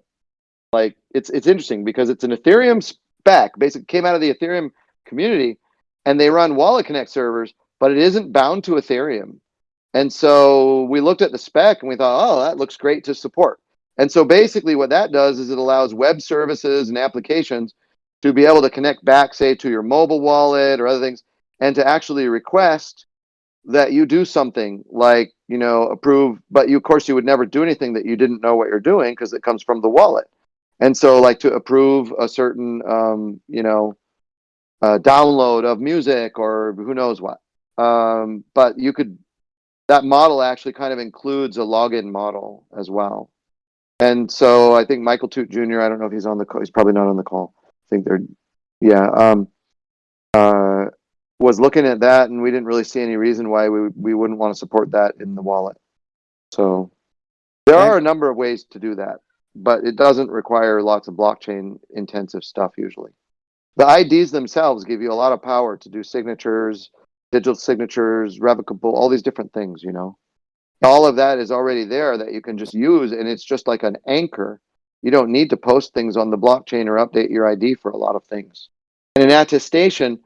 B: like it's it's interesting because it's an Ethereum spec. Basically, came out of the Ethereum community, and they run Wallet Connect servers, but it isn't bound to Ethereum. And so we looked at the spec and we thought, oh, that looks great to support. And so basically what that does is it allows web services and applications to be able to connect back, say, to your mobile wallet or other things, and to actually request that you do something like, you know, approve, but you, of course, you would never do anything that you didn't know what you're doing because it comes from the wallet. And so like to approve a certain, um, you know, uh, download of music or who knows what. Um, but you could that model actually kind of includes a login model as well. And so I think Michael Toot Jr. I don't know if he's on the call. He's probably not on the call. I think they're, yeah, um, uh, was looking at that, and we didn't really see any reason why we we wouldn't want to support that in the wallet. So there
D: Okay.
B: are a number of ways to do that, but it doesn't require lots of blockchain intensive stuff usually. The IDs themselves give you a lot of power to do signatures, digital signatures, revocable, all these different things, you know. All of that is already there that you can just use, and it's just like an anchor. You don't need to post things on the blockchain or update your ID for a lot of things. And an attestation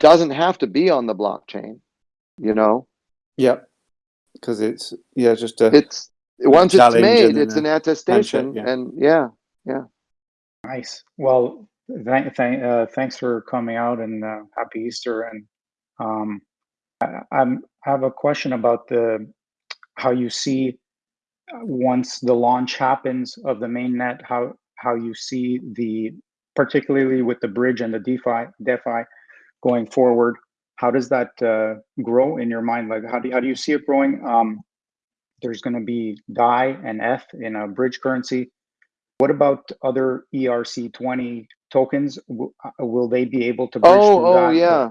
B: doesn't have to be on the blockchain, you know.
D: yeah because it's yeah just a
B: It's once it's made, it's an attestation,
D: yeah.
B: and yeah, yeah.
E: Nice. Well, thank, thank, uh, thanks for coming out and uh, happy Easter. And um, I, have a question about the how you see uh, once the launch happens of the mainnet, how how you see the particularly with the bridge and the DeFi DeFi going forward. How does that uh, grow in your mind? Like, how do how do you see it growing? Um, there's going to be DAI and F in a bridge currency. What about other ERC20 tokens? W- uh, Will they be able to bridge
B: Oh, oh,
E: that?
B: yeah,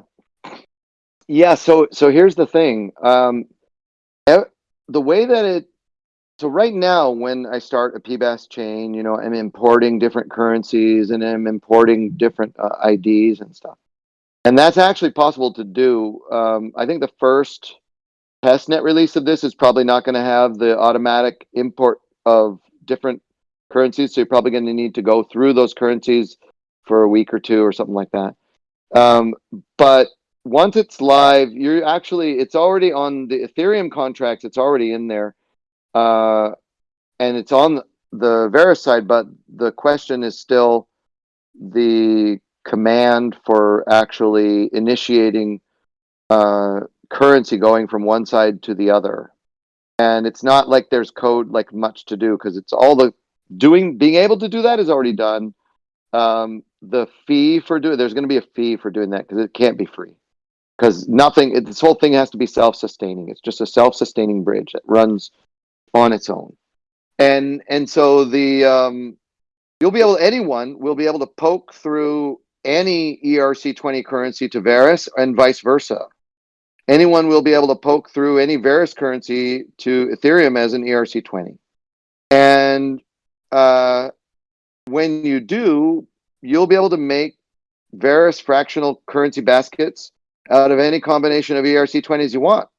B: yeah. So, so here's the thing. Um, the way that it so right now, when I start a PBaaS chain, you know, I'm importing different currencies and I'm importing different uh, IDs and stuff. And that's actually possible to do. Um, I think the first testnet release of this is probably not going to have the automatic import of different currencies. So you're probably going to need to go through those currencies for a week or two or something like that. Um, but once it's live, you're actually, it's already on the Ethereum contracts. It's already in there. Uh, and it's on the Vera side, but the question is still the command for actually initiating uh, currency going from one side to the other. And it's not like there's code like much to do because it's all the doing being able to do that is already done. Um, the fee for doing there's going to be a fee for doing that because it can't be free because nothing this whole thing has to be self-sustaining. It's just a self-sustaining bridge that runs on its own. And and so the um, you'll be able anyone will be able to poke through any ERC20 currency to Verus and vice versa. Anyone will be able to poke through any Verus currency to Ethereum as an ERC20. And uh, when you do, you'll be able to make Verus fractional currency baskets out of any combination of ERC20s you want.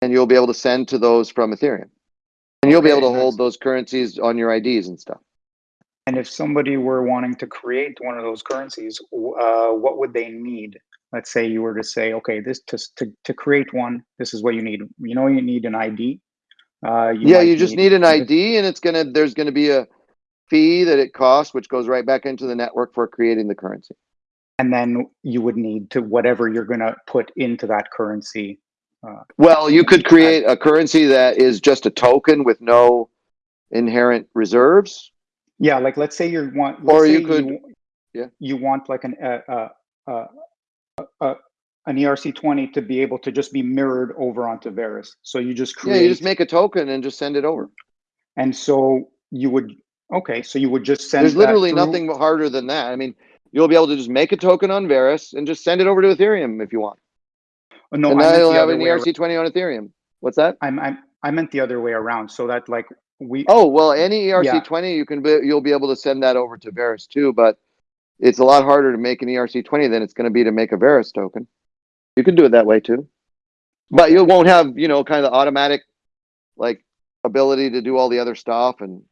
B: And you'll be able to send to those from Ethereum. And you'll be able to hold those currencies on your IDs and stuff.
E: And if somebody were wanting to create one of those currencies, uh, what would they need? Let's say you were to say, okay, this to, to, to create one, this is what you need. You know, you need an ID. Uh, you
B: yeah, you just need an ID and it's gonna there's gonna be a fee that it costs, which goes right back into the network for creating the currency.
E: And then you would need to whatever you're going to put into that currency.
B: Well, you could create a currency that is just a token with no inherent reserves.
E: Yeah, like let's say you want,
B: Or you could-
E: you,
B: yeah.
E: you want like an uh, uh, uh, uh, uh, an ERC20 to be able to just be mirrored over onto Verus. So you just
B: Yeah,
E: create,
B: you just make a token and just send it over.
E: and so you would okay, so you would just send.
B: There's literally nothing harder than that. I mean, you'll be able to just make a token on Verus and just send it over to Ethereum if you want.
E: Oh, No,
B: and
E: I
B: now you'll have an ERC20 on Ethereum. What's that?
E: I'm, I'm I meant the other way around. So that like we
B: Oh, well, any ERC20, you can be, you'll be able to send that over to Verus too, but it's a lot harder to make an ERC20 than it's going to be to make a Verus token. You can do it that way too. But you won't have, you know, kind of the automatic like ability to do all the other stuff and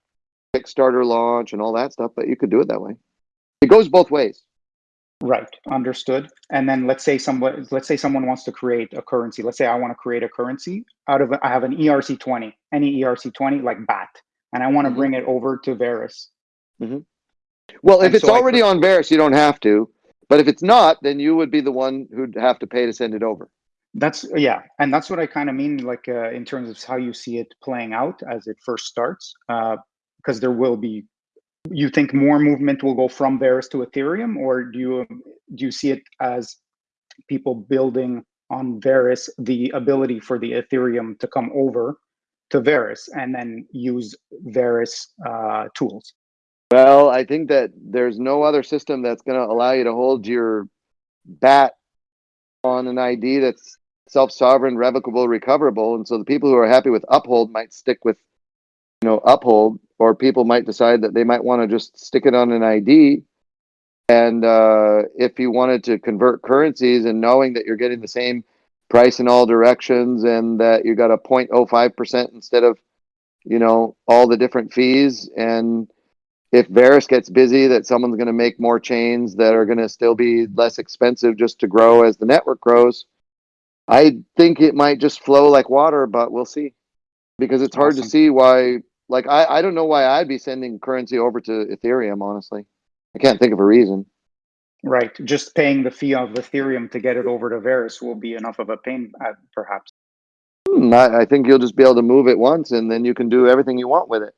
B: Kickstarter launch and all that stuff, but you could do it that way. It goes both ways.
E: Right, understood. And then let's say someone, let's say someone wants to create a currency. Let's say I want to create a currency out of, I have an ERC20, any ERC20 like BAT, and I want to
B: Mhm.
E: bring it over to Verus.
B: Well, if
E: And
B: it's
E: so
B: already on Verus, you don't have to. But if it's not, then you would be the one who'd have to pay to send it over.
E: That's yeah, and that's what I kind of mean, like uh, in terms of how you see it playing out as it first starts, uh, because there will be. You think more movement will go from Verus to Ethereum, or do you do you see it as people building on Verus the ability for the Ethereum to come over to Verus and then use Verus uh, tools?
B: Well, I think that there's no other system that's going to allow you to hold your BAT on an ID that's self-sovereign, revocable, recoverable. And so the people who are happy with Uphold might stick with, you know, Uphold, or people might decide that they might want to just stick it on an ID. And uh, if you wanted to convert currencies and knowing that you're getting the same price in all directions and that you got a 0.05% instead of, you know, all the different fees and if Verus gets busy, that someone's going to make more chains that are going to still be less expensive just to grow as the network grows. I think it might just flow like water, but we'll see. Because it's hard to see why, like, I, I don't know why I'd be sending currency over to Ethereum, honestly. I can't think of a reason.
E: Right, just paying the fee of Ethereum to get it over to Verus will be enough of a pain, uh, perhaps.
B: Hmm, I, I think you'll just be able to move it once and then you can do everything you want with it.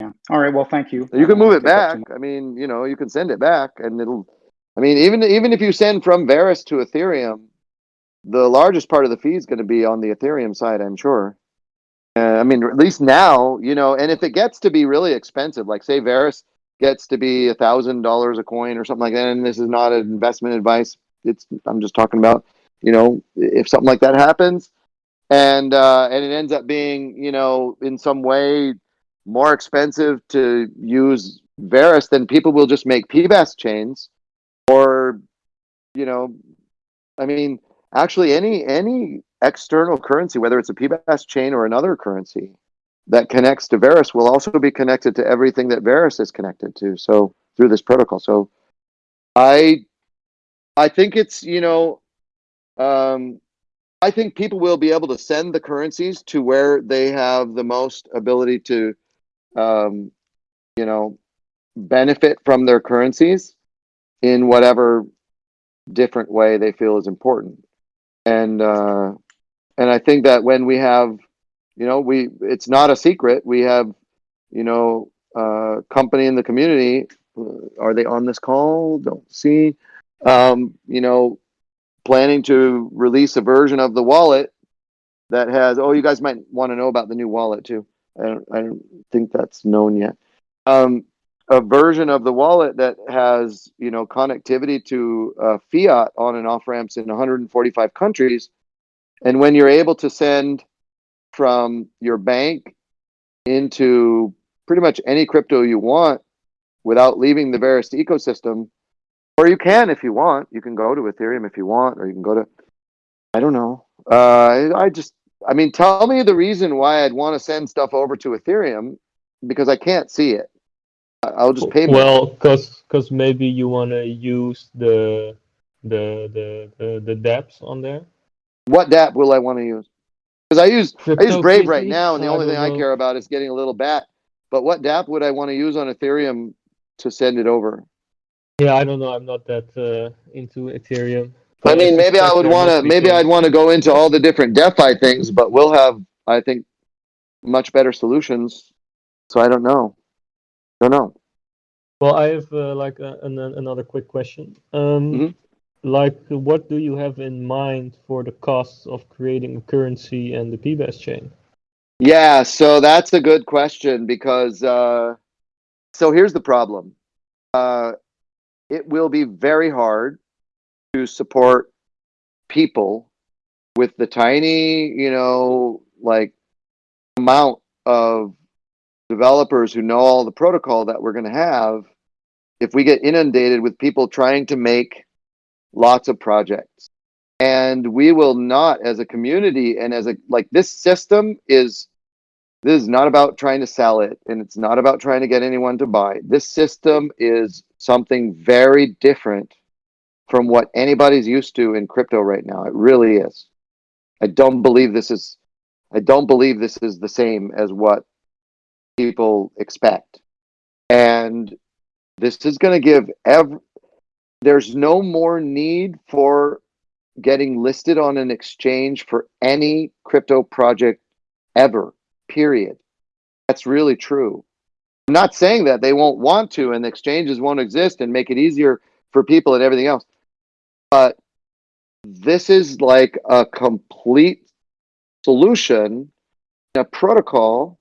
E: Yeah. All right. Well, thank you.
B: You can move it
E: take up too
B: back. I mean, you know, you can send it back and it'll, I mean, even, even if you send from Verus to Ethereum, the largest part of the fee is going to be on the Ethereum side, I'm sure. Uh, I mean, at least now, you know, and if it gets to be really expensive, like say Verus gets to be a thousand dollars a coin or something like that, and this is not an investment advice. It's, I'm just talking about, you know, if something like that happens, and uh, and it ends up being you know in some way more expensive to use Verus, then people will just make PBaaS chains, or you know, I mean, actually any any external currency, whether it's a PBaaS chain or another currency that connects to Verus will also be connected to everything that Verus is connected to. So through this protocol, so I I think it's you know. Um, I think people will be able to send the currencies to where they have the most ability to, um, you know, benefit from their currencies in whatever different way they feel is important. And uh, and I think that when we have, you know, we it's not a secret. We have, you know, uh, company in the community. uh, Are they on this call? Don't see. Um, you know, planning to release a version of the wallet that has oh you guys might want to know about the new wallet too i don't i don't think that's known yet um a version of the wallet that has you know connectivity to uh, fiat on and off ramps in 145 countries and when you're able to send from your bank into pretty much any crypto you want without leaving the Verus ecosystem or you can if you want. You can go to Ethereum if you want, or you can go to. I don't know. Uh, I, just. I mean, tell me the reason why I'd want to send stuff over to Ethereum because I can't see it. I'll just pay.
F: Well, cause, cause maybe you wanna use the, the, the, the, the dApps on there.
B: What dApp will I want to use? Because I use I use
F: Crypto
B: Brave right now, and the only thing I care about is getting a little BAT. But what dApp would I want to use on Ethereum to send it over?
F: Yeah, I don't know. I'm not that uh, into Ethereum.
B: I mean, maybe I would want to. Maybe. I'd want to go into all the different DeFi things, but we'll have, I think, much better solutions. So I don't know. Don't know.
F: Well, I have uh, like a, an, another quick question. Um,
B: Mhm.
F: Like, what do you have in mind for the costs of creating a currency and the PBaaS chain?
B: Yeah, so that's a good question because uh, so here's the problem. Uh, it will be very hard to support people with the tiny, you know, like amount of developers who know all the protocol that we're going to have if we get inundated with people trying to make lots of projects. And we will not as a community and as a like this system is this is not about trying to sell it and it's not about trying to get anyone to buy. This system is something very different from what anybody's used to in crypto right now. It really is. I don't believe this is I don't believe this is the same as what people expect. And this is going to give ev there's no more need for getting listed on an exchange for any crypto project ever. Period. That's really true. I'm not saying that they won't want to and exchanges won't exist and make it easier for people and everything else. But this is like a complete solution, a protocol.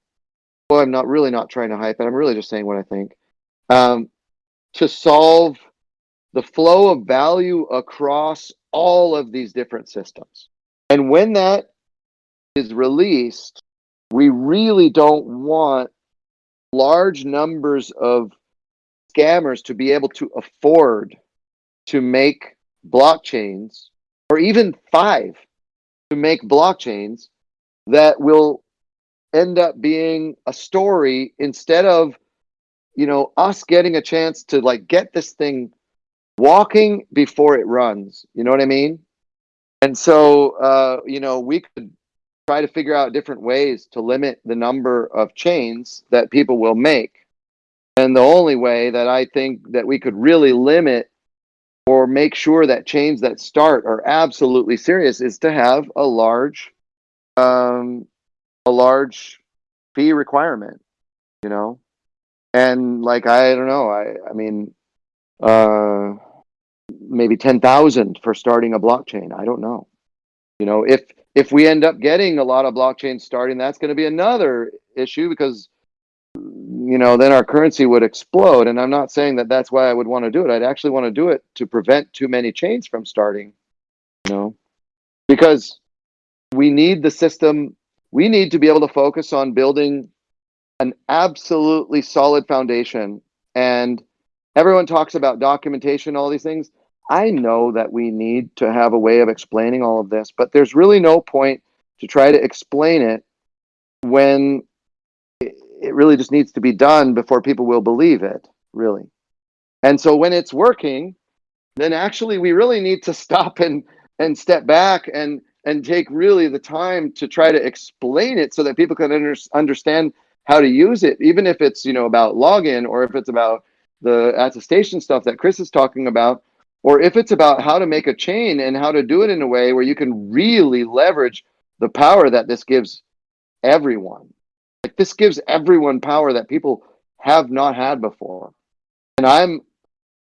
B: Well, I'm not really not trying to hype it. I'm really just saying what I think. Um, to solve the flow of value across all of these different systems. And when that is released, we really don't want large numbers of scammers to be able to afford to make blockchains or even five to make blockchains that will end up being a story instead of you know us getting a chance to like get this thing walking before it runs. You know what i mean? And so uh you know we could try to figure out different ways to limit the number of chains that people will make. And the only way that i think that we could really limit or make sure that chains that start are absolutely serious is to have a large um a large fee requirement you know? And like i don't know i i mean uh maybe 10,000 for starting a blockchain i don't know you know if if we end up getting a lot of blockchains starting that's going to be another issue because you know then our currency would explode and i'm not saying that that's why i would want to do it i'd actually want to do it to prevent too many chains from starting you know because we need the system. We need to be able to focus on building an absolutely solid foundation. And everyone talks about documentation, all these things. I know that we need to have a way of explaining all of this, but there's really no point to try to explain it when it really just needs to be done before people will believe it, really. And so when it's working, then actually we really need to stop and and step back and and take really the time to try to explain it so that people can under, understand how to use it, even if it's you know about login or if it's about the attestation stuff that Chris is talking about, or if it's about how to make a chain and how to do it in a way where you can really leverage the power that this gives everyone. Like this gives everyone power that people have not had before. And I'm,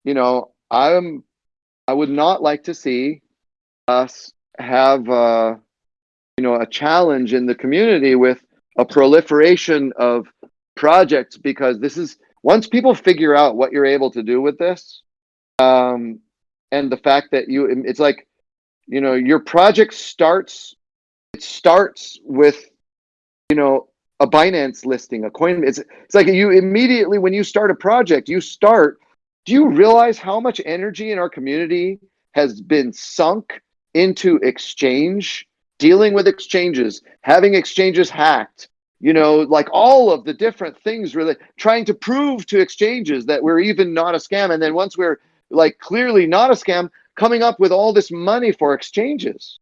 B: you know, I'm, I would not like to see us have, uh, you know, a challenge in the community with a proliferation of projects because this is once people figure out what you're able to do with this, um, and the fact that you, it's like, you know, your project starts, it starts with, you know, a Binance listing, a coin. It's it's like you immediately when you start a project, you start. Do you realize how much energy in our community has been sunk into exchange, dealing with exchanges, having exchanges hacked? You know, like all of the different things, really trying to prove to exchanges that we're even not a scam, and then once we're like clearly not a scam, coming up with all this money for exchanges.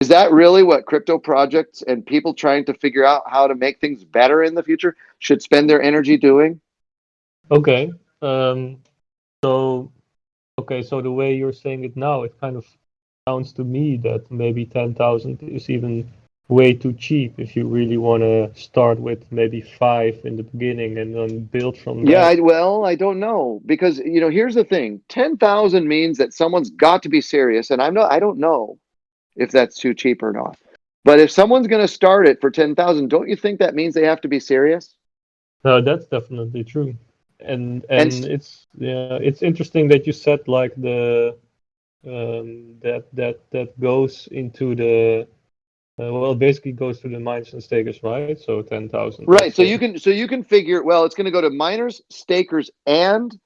B: Is that really what crypto projects and people trying to figure out how to make things better in the future should spend their energy doing?
F: Okay. Um, so, okay, so the way you're saying it now, it kind of sounds to me that maybe 10,000 is even way too cheap if you really want to start with maybe five in the beginning and then build from
B: Yeah,
F: there.
B: I, well, I don't know because you know here's the thing: ten thousand means that someone's got to be serious, and I'm not. I don't know if that's too cheap or not. But if someone's going to start it for ten thousand, don't you think that means they have to be serious?
F: No, that's definitely true. And
B: And
F: and it's yeah, it's interesting that you said like the um that that that goes into the uh, well basically goes to the miners and stakers, right? So ten thousand.
B: Right. So you can so you can figure. Well, it's going to go to miners, stakers, and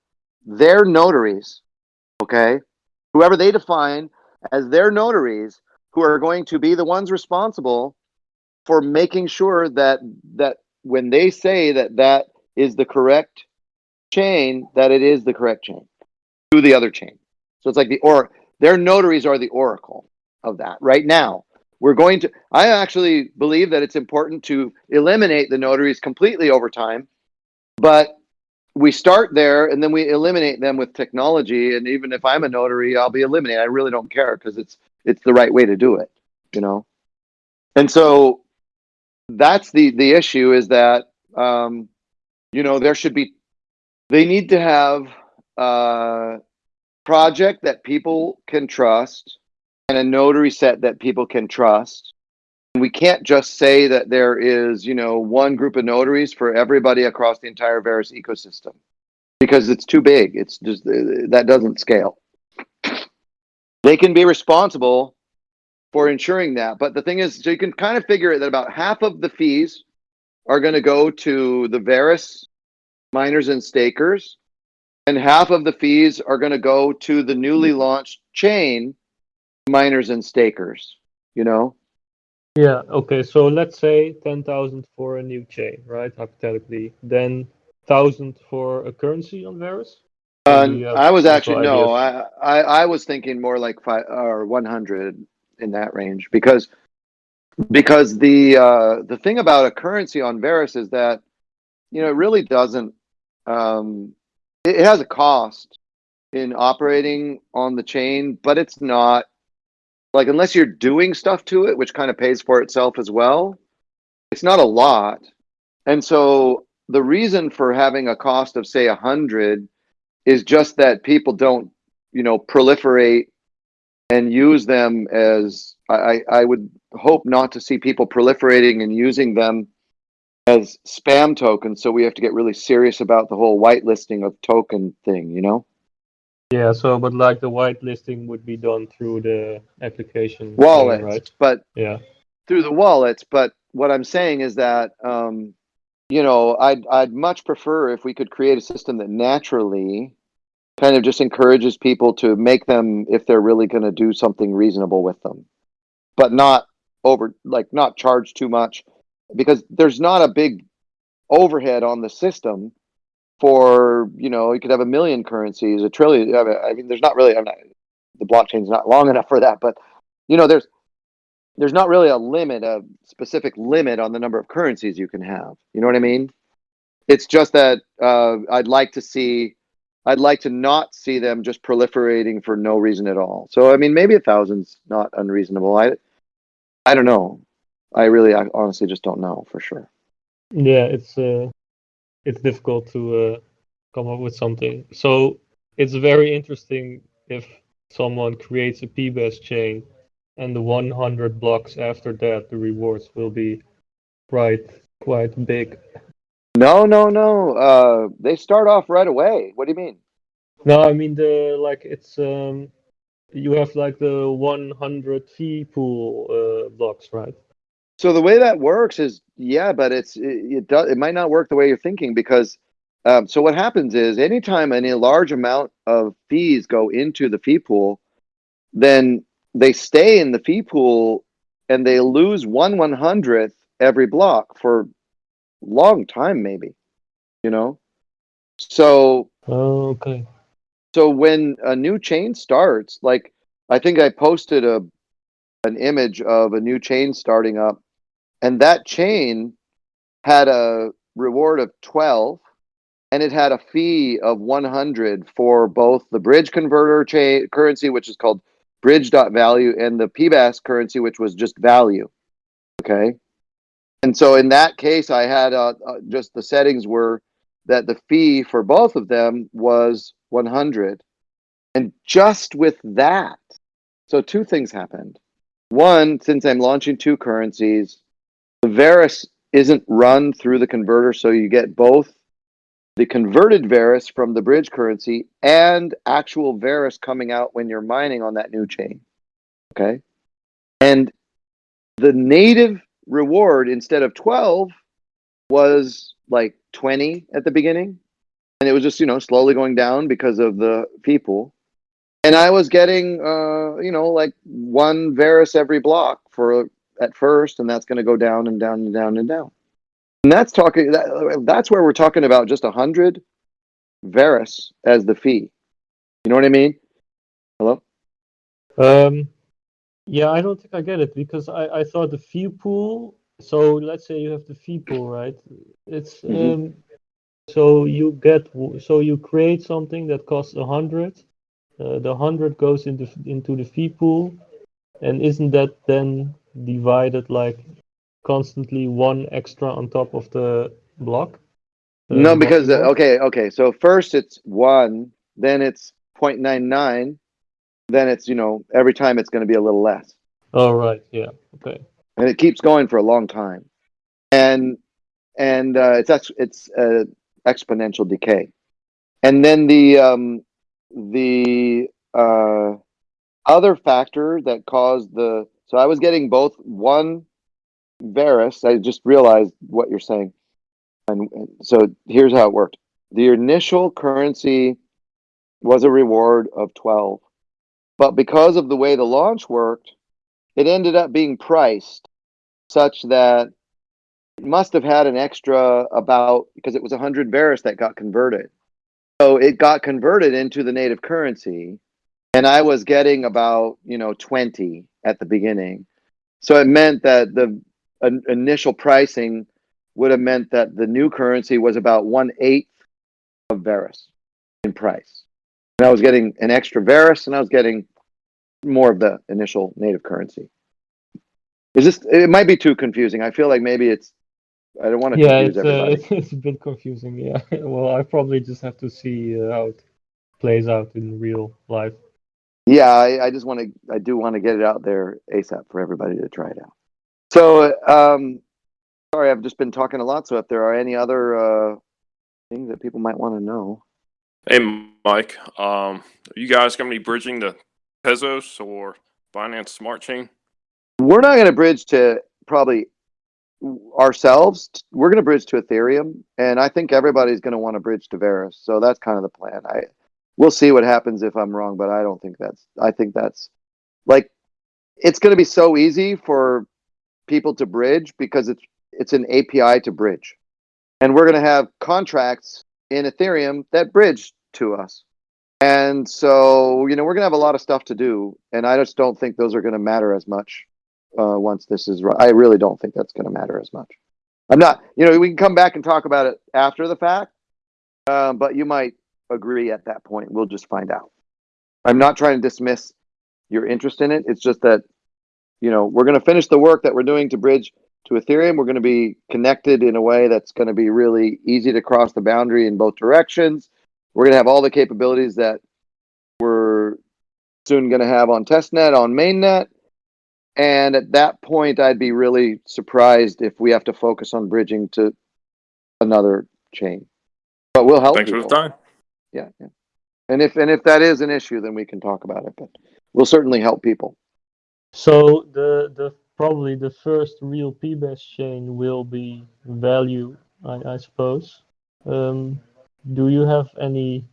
B: their notaries. Okay, whoever they define as their notaries, who are going to be the ones responsible for making sure that that when they say that that is the correct chain, that it is the correct chain to the other chain. So it's like the or their notaries are the oracle of that. Right now, we're going to. I actually believe that it's important to eliminate the notaries completely over time, but we start there and then we eliminate them with technology. And even if I'm a notary, I'll be eliminated. I really don't care because it's it's the right way to do it, you know. And so that's the the issue is that um, you know there should be they need to have uh, project that people can trust and a notary set that people can trust. We can't just say that there is, you know, one group of notaries for everybody across the entire Verus ecosystem because it's too big. It's just uh, that doesn't scale. They can be responsible for ensuring that, but the thing is, so you can kind of figure it that about half of the fees are going to go to the Verus miners and stakers, and half of the fees are going to go to the newly launched chain miners and stakers. You know,
F: Yeah, okay. So let's say 10,000 for a new chain, right? Hypothetically. Then 1,000 for a currency on Verus?
B: uh,
F: Maybe you have
B: I was actually no. I, I I was thinking more like five or one hundred in that range because because the uh, the thing about a currency on Verus is that you know it really doesn't um, it, it has a cost in operating on the chain, but it's not like unless you're doing stuff to it, which kind of pays for itself as well. It's not a lot, and so the reason for having a cost of say a hundred is just that people don't you know proliferate and use them as I, I I would hope not to see people proliferating and using them as spam tokens. So we have to get really serious about the whole whitelisting of token thing, you know?
F: Yeah, so but like the whitelisting would be done through the application chain,
B: Wallets,
F: right?
B: but
F: Yeah.
B: through the wallets, but what I'm saying is that um, you know, I'd I'd much prefer if we could create a system that naturally kind of just encourages people to make them if they're really going to do something reasonable with them, but not over like not charge too much because there's not a big overhead on the system for you know you could have a million currencies a trillion I mean, I mean there's not really I'm not the blockchain's not long enough for that but you know there's there's not really a limit a specific limit on the number of currencies you can have. You know what i mean? It's just that uh, i'd like to see i'd like to not see them just proliferating for no reason at all. So i mean maybe a thousand's not unreasonable. I i don't know. I really I honestly just don't know for sure.
F: Yeah, it's uh, it's difficult to uh, come up with something. So it's very interesting if someone creates a PBaaS chain, and the 100 blocks after that, the rewards will be quite quite big.
B: no no no uh they start off right away what do you mean
F: No, I mean the like it's um, you have like the 100 fee pool uh, blocks, right?
B: So the way that works is, yeah, but it's it, it does it might not work the way you're thinking because um, so what happens is anytime any large amount of fees go into the fee pool, then they stay in the fee pool and they lose one one hundredth every block for long time, maybe, you know. So
F: Oh, okay.
B: so when a new chain starts, like I think I posted a an image of a new chain starting up, and that chain had a reward of 12 and it had a fee of 100 for both the bridge converter chain currency which is called bridge.value and the PBaaS currency which was just value okay? And so in that case i had uh, uh, just the settings were that the fee for both of them was 100 and just with that so two things happened. One since i'm launching two currencies the Verus isn't run through the converter, so you get both the converted Verus from the bridge currency and actual Verus coming out when you're mining on that new chain. Okay. And the native reward instead of 12 was like 20 at the beginning. And it was just, you know, slowly going down because of the people. And I was getting, uh, you know, like one Verus every block for at first, and that's going to go down and down and down and down. And that's talking. That, that's where we're talking about just a hundred Verus as the fee. You know what I mean? Hello.
F: Um, yeah, I don't think I get it because I, I thought the fee pool. So let's say you have the fee pool, right? It's
B: Mhm.
F: um, so you get so you create something that costs a hundred. Uh, the hundred goes into into the fee pool, and isn't that then divided like constantly one extra on top of the block? Uh,
B: no,
F: block
B: because
F: reward?
B: okay, okay. So first it's one, then it's 0.99, then it's you know every time it's going to be a little less.
F: Oh right, yeah, okay.
B: and it keeps going for a long time and and uh, it's it's uh, exponential decay and then the um, the uh, other factor that caused the so i was getting both one Verus i just realized what you're saying and, so here's how it worked the initial currency was a reward of 12 but because of the way the launch worked it ended up being priced such that it must have had an extra about because it was 100 Verus that got converted. So it got converted into the native currency, and I was getting about you know 20 at the beginning. So it meant that the in- initial pricing would have meant that the new currency was about one eighth of Verus in price, and I was getting an extra Verus, and I was getting more of the initial native currency. Is this? It might be too confusing. I feel like maybe it's. I don't want to
F: Yeah,
B: confuse
F: it's uh,
B: everybody.
F: it's, it's a bit confusing. Yeah, well, I probably just have to see uh, how it plays out in real life.
B: Yeah, I, I just want to. I do want to get it out there ASAP for everybody to try it out. So, um, sorry, I've just been talking a lot. So, if there are any other uh, things that people might want to know,
G: Hey, Mike. Um, are you guys going to be bridging to Tezos or Binance Smart Chain?
B: we're not going to bridge to probably ourselves, we're going to bridge to Ethereum, and I think everybody's going to want to bridge to Verus. So that's kind of the plan. I we'll see what happens if I'm wrong, but I don't think that's. I think that's like it's going to be so easy for people to bridge because it's it's an API to bridge, and we're going to have contracts in Ethereum that bridge to us. And so, you know, we're going to have a lot of stuff to do, and I just don't think those are going to matter as much uh, once this is. I really don't think that's going to matter as much. I'm not. You know, we can come back and talk about it after the fact, um, but you might agree at that point. We'll just find out. I'm not trying to dismiss your interest in it. It's just that, you know, we're going to finish the work that we're doing to bridge to Ethereum. We're going to be connected in a way that's going to be really easy to cross the boundary in both directions. We're going to have all the capabilities that we're soon going to have on testnet, on mainnet. And at that point, I'd be really surprised if we have to focus on bridging to another chain. But we'll help
G: Thanks for the time.
B: Yeah, yeah. And if and if that is an issue, then we can talk about it. But we'll certainly help people.
F: So the the probably the first real PBaaS chain will be value, I, I suppose. Um, do you have any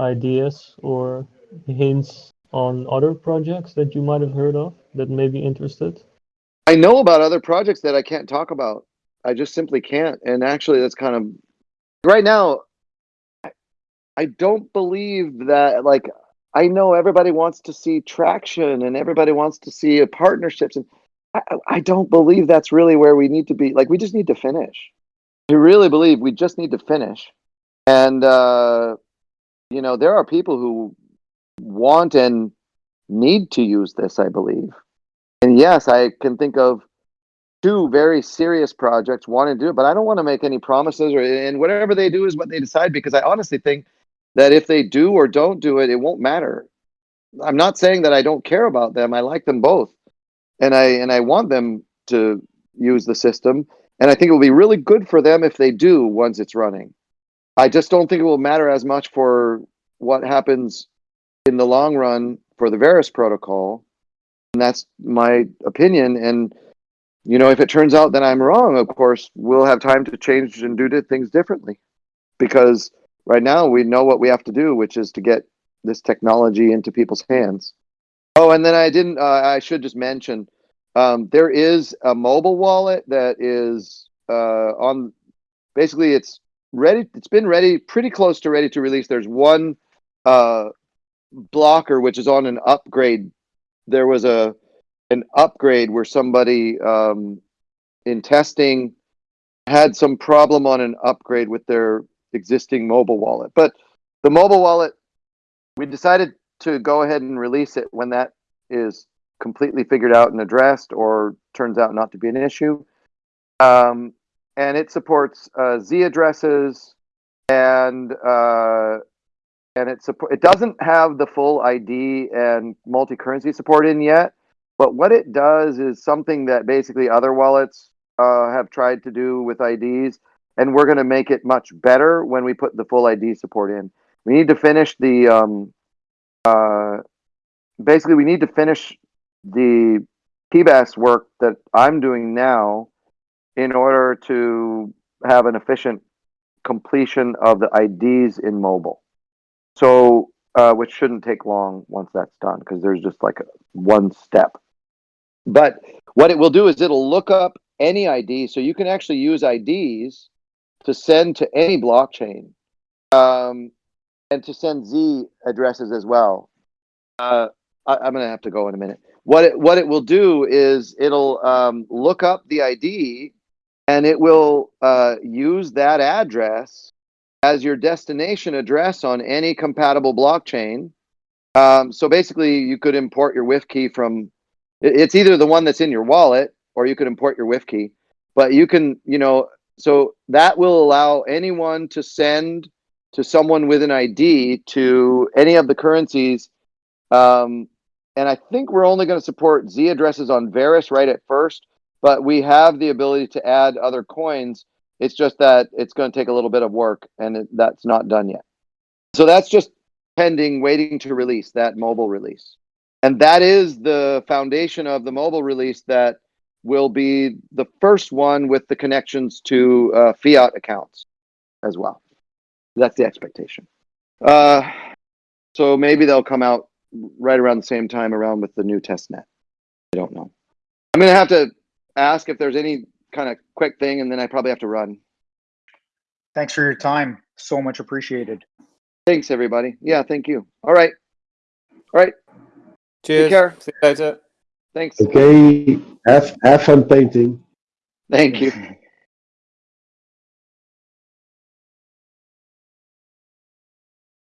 F: ideas or hints on other projects that you might have heard of that may be interested?
B: I know about other projects that I can't talk about. I just simply can't. And actually, that's kind of right now. I, don't believe that. Like, I know everybody wants to see traction and everybody wants to see partnerships, and I, I- I don't believe that's really where we need to be. Like, we just need to finish. I really believe we just need to finish. And uh, you know, there are people who want and need to use this. I believe. And yes, I can think of two very serious projects wanting to do it, but I don't want to make any promises or and whatever they do is what they decide because I honestly think that if they do or don't do it, it won't matter. I'm not saying that I don't care about them. I like them both. And I and I want them to use the system. And I think it will be really good for them if they do once it's running. I just don't think it will matter as much for what happens in the long run for the Verus protocol and that's my opinion and you know if it turns out that i'm wrong of course we'll have time to change and do things differently because right now we know what we have to do which is to get this technology into people's hands. Oh and then i didn't uh, i should just mention um, there is a mobile wallet that is uh, on basically it's ready it's been ready pretty close to ready to release. There's one uh, blocker which is on an upgrade. There was a an upgrade where somebody um, in testing had some problem on an upgrade with their existing mobile wallet. But the mobile wallet, we decided to go ahead and release it when that is completely figured out and addressed, or turns out not to be an issue. Um, and it supports uh, Z addresses and uh, and it support it doesn't have the full ID and multi-currency support in yet. But what it does is something that basically other wallets uh, have tried to do with IDs, and we're going to make it much better when we put the full ID support in. We need to finish the um, uh, basically we need to finish the PBaaS work that I'm doing now in order to have an efficient completion of the IDs in mobile. So, uh, which shouldn't take long once that's done because there's just like a, one step. But what it will do is it'll look up any ID, so you can actually use IDs to send to any blockchain, um, and to send Z addresses as well. Uh, I, I'm gonna have to go in a minute. What it what it will do is it'll um, look up the ID, and it will uh, use that address as your destination address on any compatible blockchain. Um, so basically, you could import your WIF key from. It's either the one that's in your wallet, or you could import your WIF key. But you can, you know, so that will allow anyone to send to someone with an ID to any of the currencies. Um, and I think we're only going to support Z addresses on Verus right at first, but we have the ability to add other coins. It's just that it's going to take a little bit of work, and it, that's not done yet. So that's just pending, waiting to release that mobile release. And that is the foundation of the mobile release that will be the first one with the connections to uh, fiat accounts as well. That's the expectation. Uh, so maybe they'll come out right around the same time around with the new test net. I don't know. I'm gonna have to ask if there's any kind of quick thing, and then I probably have to run.
E: Thanks for your time. So much appreciated.
B: Thanks, everybody. Yeah, thank you. All right. All right.
D: Cheers.
B: Take care.
D: See you later.
B: Thanks.
A: Okay, have, have fun painting.
B: Thank you.